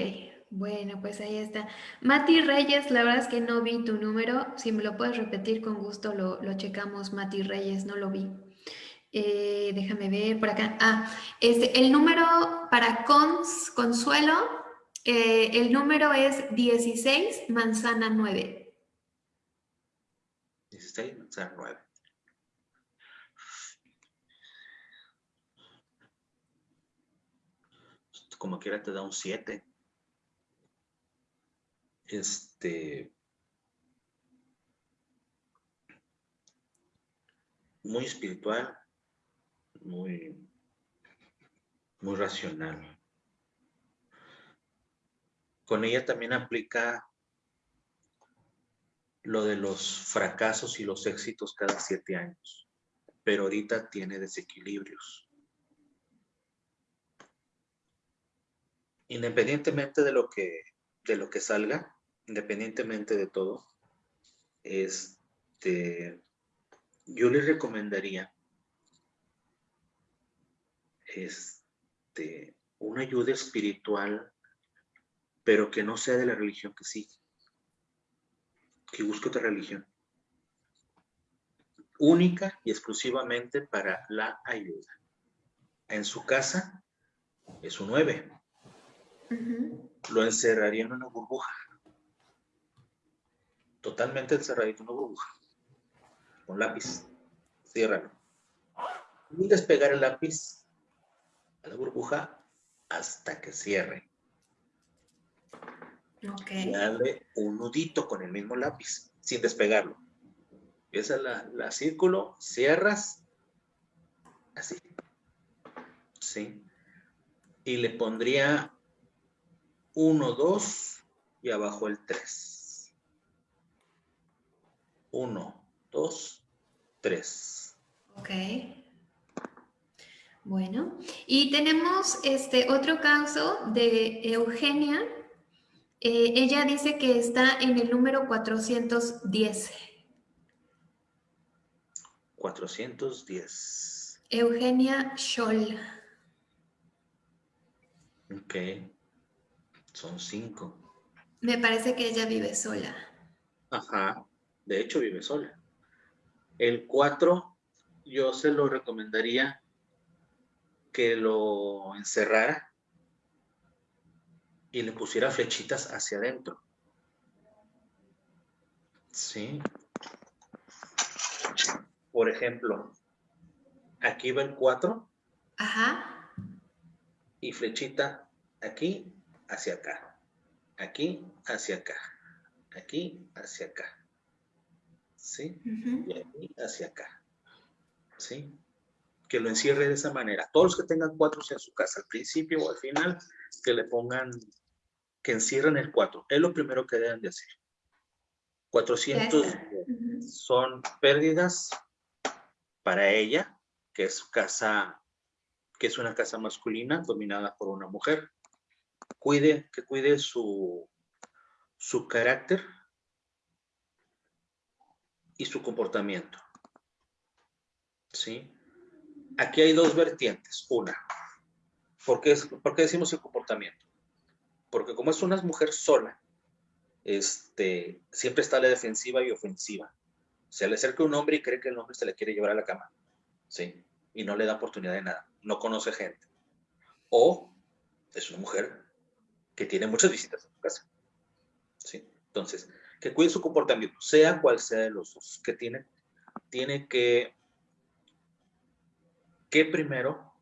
bueno, pues ahí está. Mati Reyes, la verdad es que no vi tu número. Si me lo puedes repetir, con gusto lo, checamos. Mati Reyes, no lo vi. Eh, déjame ver por acá. Ah, este, el número para Cons, Consuelo, eh, el número es 16, manzana 9. Como quiera te da un 7. Este. Muy espiritual, muy, muy racional. Con ella también aplica lo de los fracasos y los éxitos cada siete años, pero ahorita tiene desequilibrios. Independientemente de lo que, de lo que salga, independientemente de todo, este, yo les recomendaría este, una ayuda espiritual, pero que no sea de la religión que sigue que busque otra religión. Única y exclusivamente para la ayuda. En su casa es un 9. Lo encerraría en una burbuja. Totalmente encerradito en una burbuja. Con lápiz. Ciérralo. Y despegar el lápiz a la burbuja hasta que cierre. Okay. darle un nudito con el mismo lápiz, sin despegarlo. Es la, la círculo, cierras, así. Sí. Y le pondría uno, dos y abajo el tres. Uno, dos, tres. Ok. Bueno, y tenemos este otro caso de Eugenia eh, ella dice que está en el número 410. 410. Eugenia Scholl. Ok. Son cinco. Me parece que ella vive sola. Ajá. De hecho, vive sola. El 4, yo se lo recomendaría que lo encerrara y le pusiera flechitas hacia adentro. ¿Sí? Por ejemplo, aquí va el 4. Ajá. Y flechita aquí hacia acá. Aquí hacia acá. Aquí hacia acá. ¿Sí? Y aquí hacia acá. ¿Sí? Que lo encierre de esa manera. Todos los que tengan cuatro en su casa, al principio o al final, que le pongan que encierran el 4. Es lo primero que deben de hacer. 400 son pérdidas para ella, que es casa, que es una casa masculina dominada por una mujer. Cuide, que cuide su, su carácter y su comportamiento. ¿Sí? Aquí hay dos vertientes. Una, ¿por qué, ¿por qué decimos el comportamiento? Porque como es una mujer sola, este, siempre está a la defensiva y ofensiva. Se le acerca un hombre y cree que el hombre se le quiere llevar a la cama, ¿sí? Y no le da oportunidad de nada, no conoce gente. O es una mujer que tiene muchas visitas en su casa, ¿sí? Entonces, que cuide su comportamiento, sea cual sea de los dos que tiene, tiene que, que primero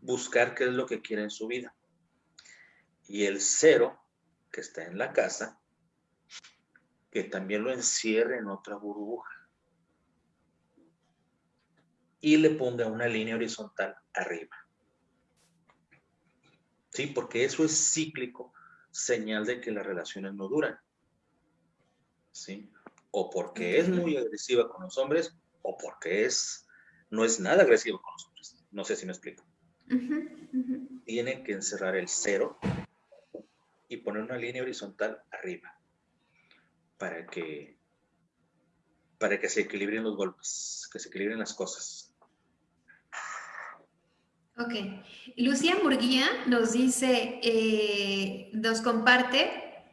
buscar qué es lo que quiere en su vida y el cero que está en la casa, que también lo encierre en otra burbuja. Y le ponga una línea horizontal arriba. ¿Sí? Porque eso es cíclico, señal de que las relaciones no duran. ¿Sí? O porque es muy agresiva con los hombres, o porque es, no es nada agresiva con los hombres. No sé si me explico. Tiene que encerrar el cero y poner una línea horizontal arriba para que para que se equilibren los golpes, que se equilibren las cosas. Ok. Lucía Murguía nos dice, eh, nos comparte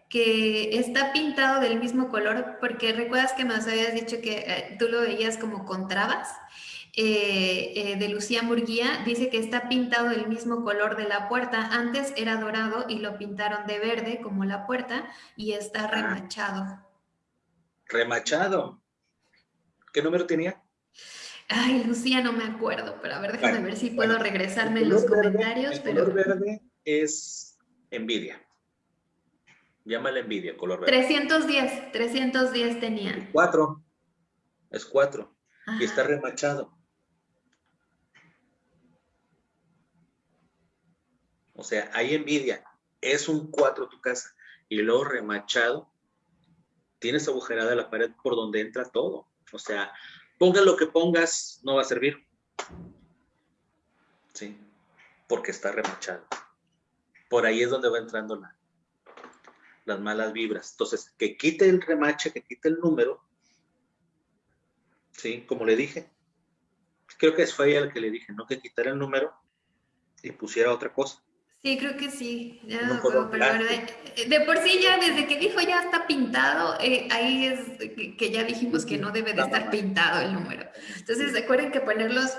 que está pintado del mismo color, porque recuerdas que nos habías dicho que eh, tú lo veías como con trabas. Eh, eh, de Lucía Murguía dice que está pintado del mismo color de la puerta. Antes era dorado y lo pintaron de verde como la puerta y está ah. remachado. Remachado. ¿Qué número tenía? Ay, Lucía, no me acuerdo, pero a ver, déjame ver si puedo regresarme en los comentarios. el color verde es envidia. Llámale envidia, color verde. 310, 310 tenía. Cuatro. es 4 y está remachado. O sea, hay envidia. Es un 4 tu casa y luego remachado. Tienes agujerada la pared por donde entra todo. O sea, ponga lo que pongas, no va a servir. Sí, porque está remachado. Por ahí es donde va entrando la, las malas vibras. Entonces, que quite el remache, que quite el número. Sí, como le dije. Creo que es fue el que le dije, ¿no? Que quitara el número y pusiera otra cosa. Sí, creo que sí. pero de, por sí ya desde que dijo ya está pintado, eh, ahí es que ya dijimos que no debe de estar pintado el número. Entonces recuerden que ponerlos,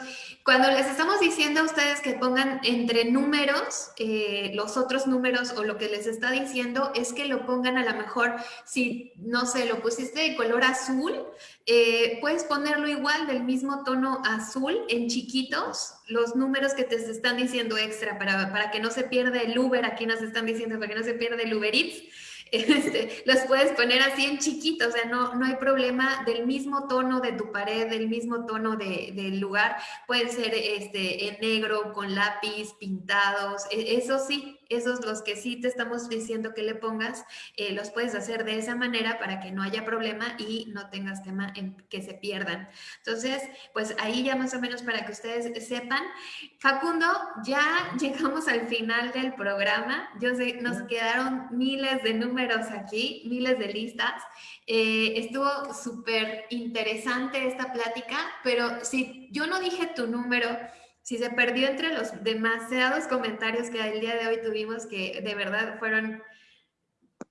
cuando les estamos diciendo a ustedes que pongan entre números, eh, los otros números o lo que les está diciendo es que lo pongan a lo mejor, si no sé, lo pusiste de color azul, eh, puedes ponerlo igual del mismo tono azul en chiquitos, los números que te están diciendo extra para, para que no se pierda el Uber, aquí nos están diciendo para que no se pierda el Uber Eats, este, los puedes poner así en chiquito, o sea, no, no hay problema del mismo tono de tu pared, del mismo tono de, del lugar, pueden ser este, en negro, con lápiz, pintados, e, eso sí, esos los que sí te estamos diciendo que le pongas, eh, los puedes hacer de esa manera para que no haya problema y no tengas tema en que se pierdan. Entonces, pues ahí ya más o menos para que ustedes sepan. Facundo, ya llegamos al final del programa. Yo sé, nos quedaron miles de números aquí, miles de listas. Eh, estuvo súper interesante esta plática, pero si yo no dije tu número, si se perdió entre los demasiados comentarios que el día de hoy tuvimos, que de verdad fueron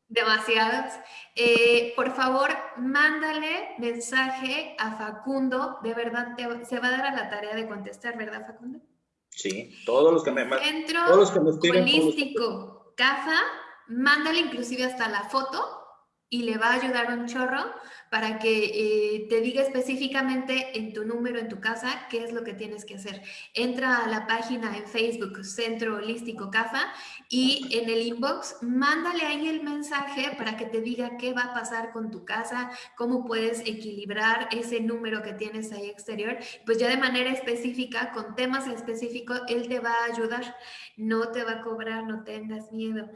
demasiados, eh, por favor, mándale mensaje a Facundo, de verdad se va a dar a la tarea de contestar, ¿verdad, Facundo? Sí, todos los que me Centro todos los que me holístico, CAFA, mándale inclusive hasta la foto y le va a ayudar un chorro para que eh, te diga específicamente en tu número, en tu casa, qué es lo que tienes que hacer. Entra a la página en Facebook, Centro Holístico CAFA, y en el inbox, mándale ahí el mensaje para que te diga qué va a pasar con tu casa, cómo puedes equilibrar ese número que tienes ahí exterior. Pues ya de manera específica, con temas específicos, él te va a ayudar. No te va a cobrar, no tengas miedo.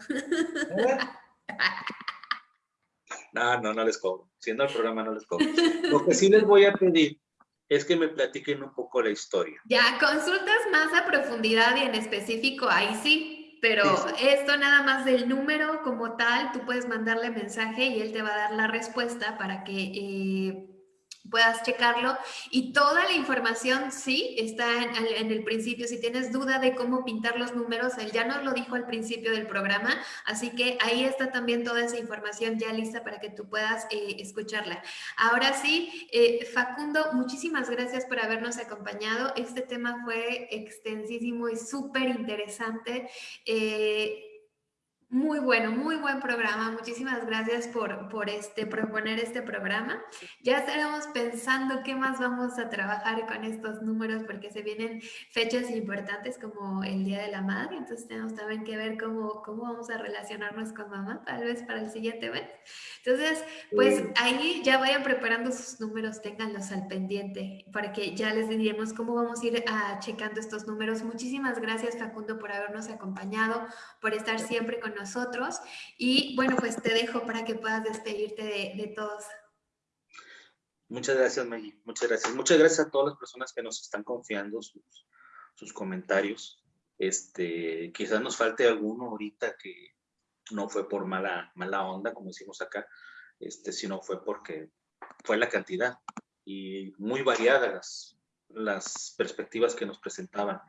¿Eh? No, no, no les cobro. Siendo el programa no les cobro. Lo que sí les voy a pedir es que me platiquen un poco la historia. Ya, consultas más a profundidad y en específico, ahí sí, pero esto nada más del número como tal, tú puedes mandarle mensaje y él te va a dar la respuesta para que... Eh, puedas checarlo y toda la información sí está en, el principio. Si tienes duda de cómo pintar los números, él ya nos lo dijo al principio del programa, así que ahí está también toda esa información ya lista para que tú puedas eh, escucharla. Ahora sí, eh, Facundo, muchísimas gracias por habernos acompañado. Este tema fue extensísimo y súper interesante. Eh, muy bueno, muy buen programa. Muchísimas gracias por, por este, proponer este programa. Ya estaremos pensando qué más vamos a trabajar con estos números porque se vienen fechas importantes como el Día de la Madre. Entonces tenemos también que ver cómo, cómo vamos a relacionarnos con mamá, tal vez para el siguiente mes. Entonces, pues ahí ya vayan preparando sus números, ténganlos al pendiente para que ya les diremos cómo vamos a ir a ah, checando estos números. Muchísimas gracias Facundo por habernos acompañado, por estar siempre con nosotros. Y bueno, pues te dejo para que puedas despedirte de, todos. Muchas gracias, Maggie. Muchas gracias. Muchas gracias a todas las personas que nos están confiando sus, sus comentarios. Este, quizás nos falte alguno ahorita que no fue por mala, mala onda, como decimos acá, este, sino fue porque fue la cantidad y muy variadas las, las perspectivas que nos presentaban.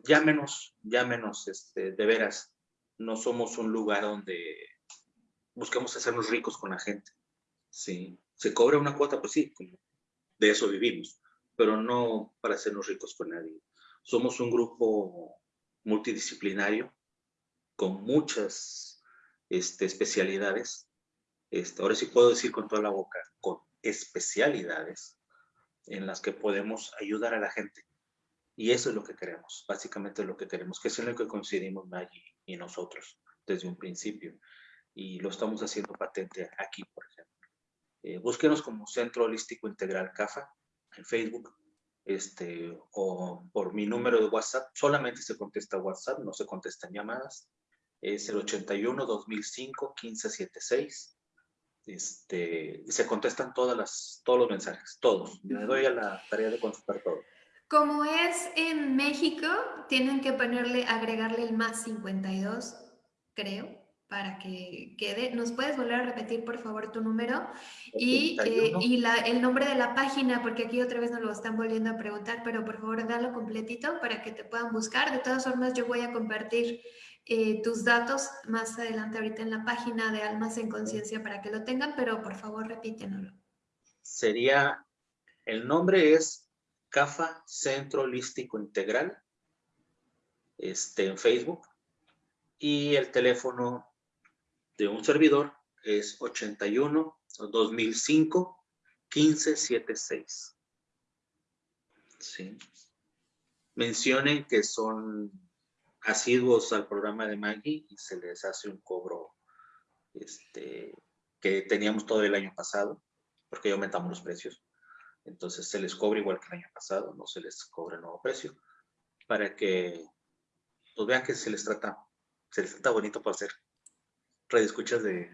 Mm, ya menos, ya menos, este, de veras, no somos un lugar donde buscamos hacernos ricos con la gente. Sí, se cobra una cuota, pues sí, de eso vivimos, pero no para hacernos ricos con nadie. Somos un grupo multidisciplinario con muchas este, especialidades. Este, ahora sí puedo decir con toda la boca, con especialidades en las que podemos ayudar a la gente y eso es lo que queremos, básicamente lo que queremos, que es en lo que coincidimos Maggie y nosotros desde un principio. Y lo estamos haciendo patente aquí, por ejemplo. Eh, búsquenos como Centro Holístico Integral CAFA en Facebook este, o por mi número de WhatsApp. Solamente se contesta WhatsApp, no se contestan llamadas. Es el 81 2005 1576. Este, se contestan todas las, todos los mensajes, todos. Me doy a la tarea de contestar todo. Como es en México, tienen que ponerle, agregarle el más 52, creo, para que quede. ¿Nos puedes volver a repetir, por favor, tu número? Y, eh, y el nombre de la página, porque aquí otra vez nos lo están volviendo a preguntar, pero por favor, dalo completito para que te puedan buscar. De todas formas, yo voy a compartir eh, tus datos más adelante ahorita en la página de Almas en Conciencia para que lo tengan, pero por favor, repítenoslo. Sería, el nombre es CAFA Centro Holístico Integral, este, en Facebook, y el teléfono de un servidor es 81 2005 1576. ¿Sí? Mencionen que son asiduos al programa de Maggie y se les hace un cobro este, que teníamos todo el año pasado, porque aumentamos los precios. Entonces se les cobra igual que el año pasado, no se les cobra el nuevo precio, para que pues, vean que se les trata, se les trata bonito para hacer escuchas de,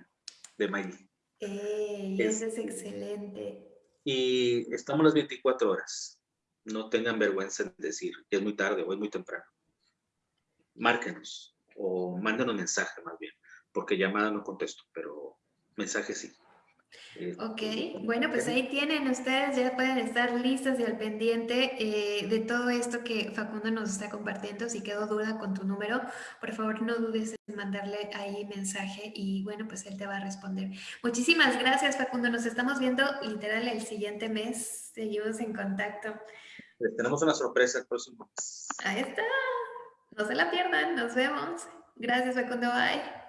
de Maggie. eso es excelente. Y estamos las 24 horas. No tengan vergüenza en decir que es muy tarde o es muy temprano. Márquenos o mándenos mensaje más bien, porque llamada no contesto, pero mensaje sí. Ok, bueno, pues ahí tienen ustedes, ya pueden estar listos y al pendiente eh, de todo esto que Facundo nos está compartiendo. Si quedó duda con tu número, por favor no dudes en mandarle ahí mensaje y bueno, pues él te va a responder. Muchísimas gracias Facundo, nos estamos viendo literal el siguiente mes, seguimos en contacto. tenemos una sorpresa el próximo Ahí está, no se la pierdan, nos vemos. Gracias Facundo, bye.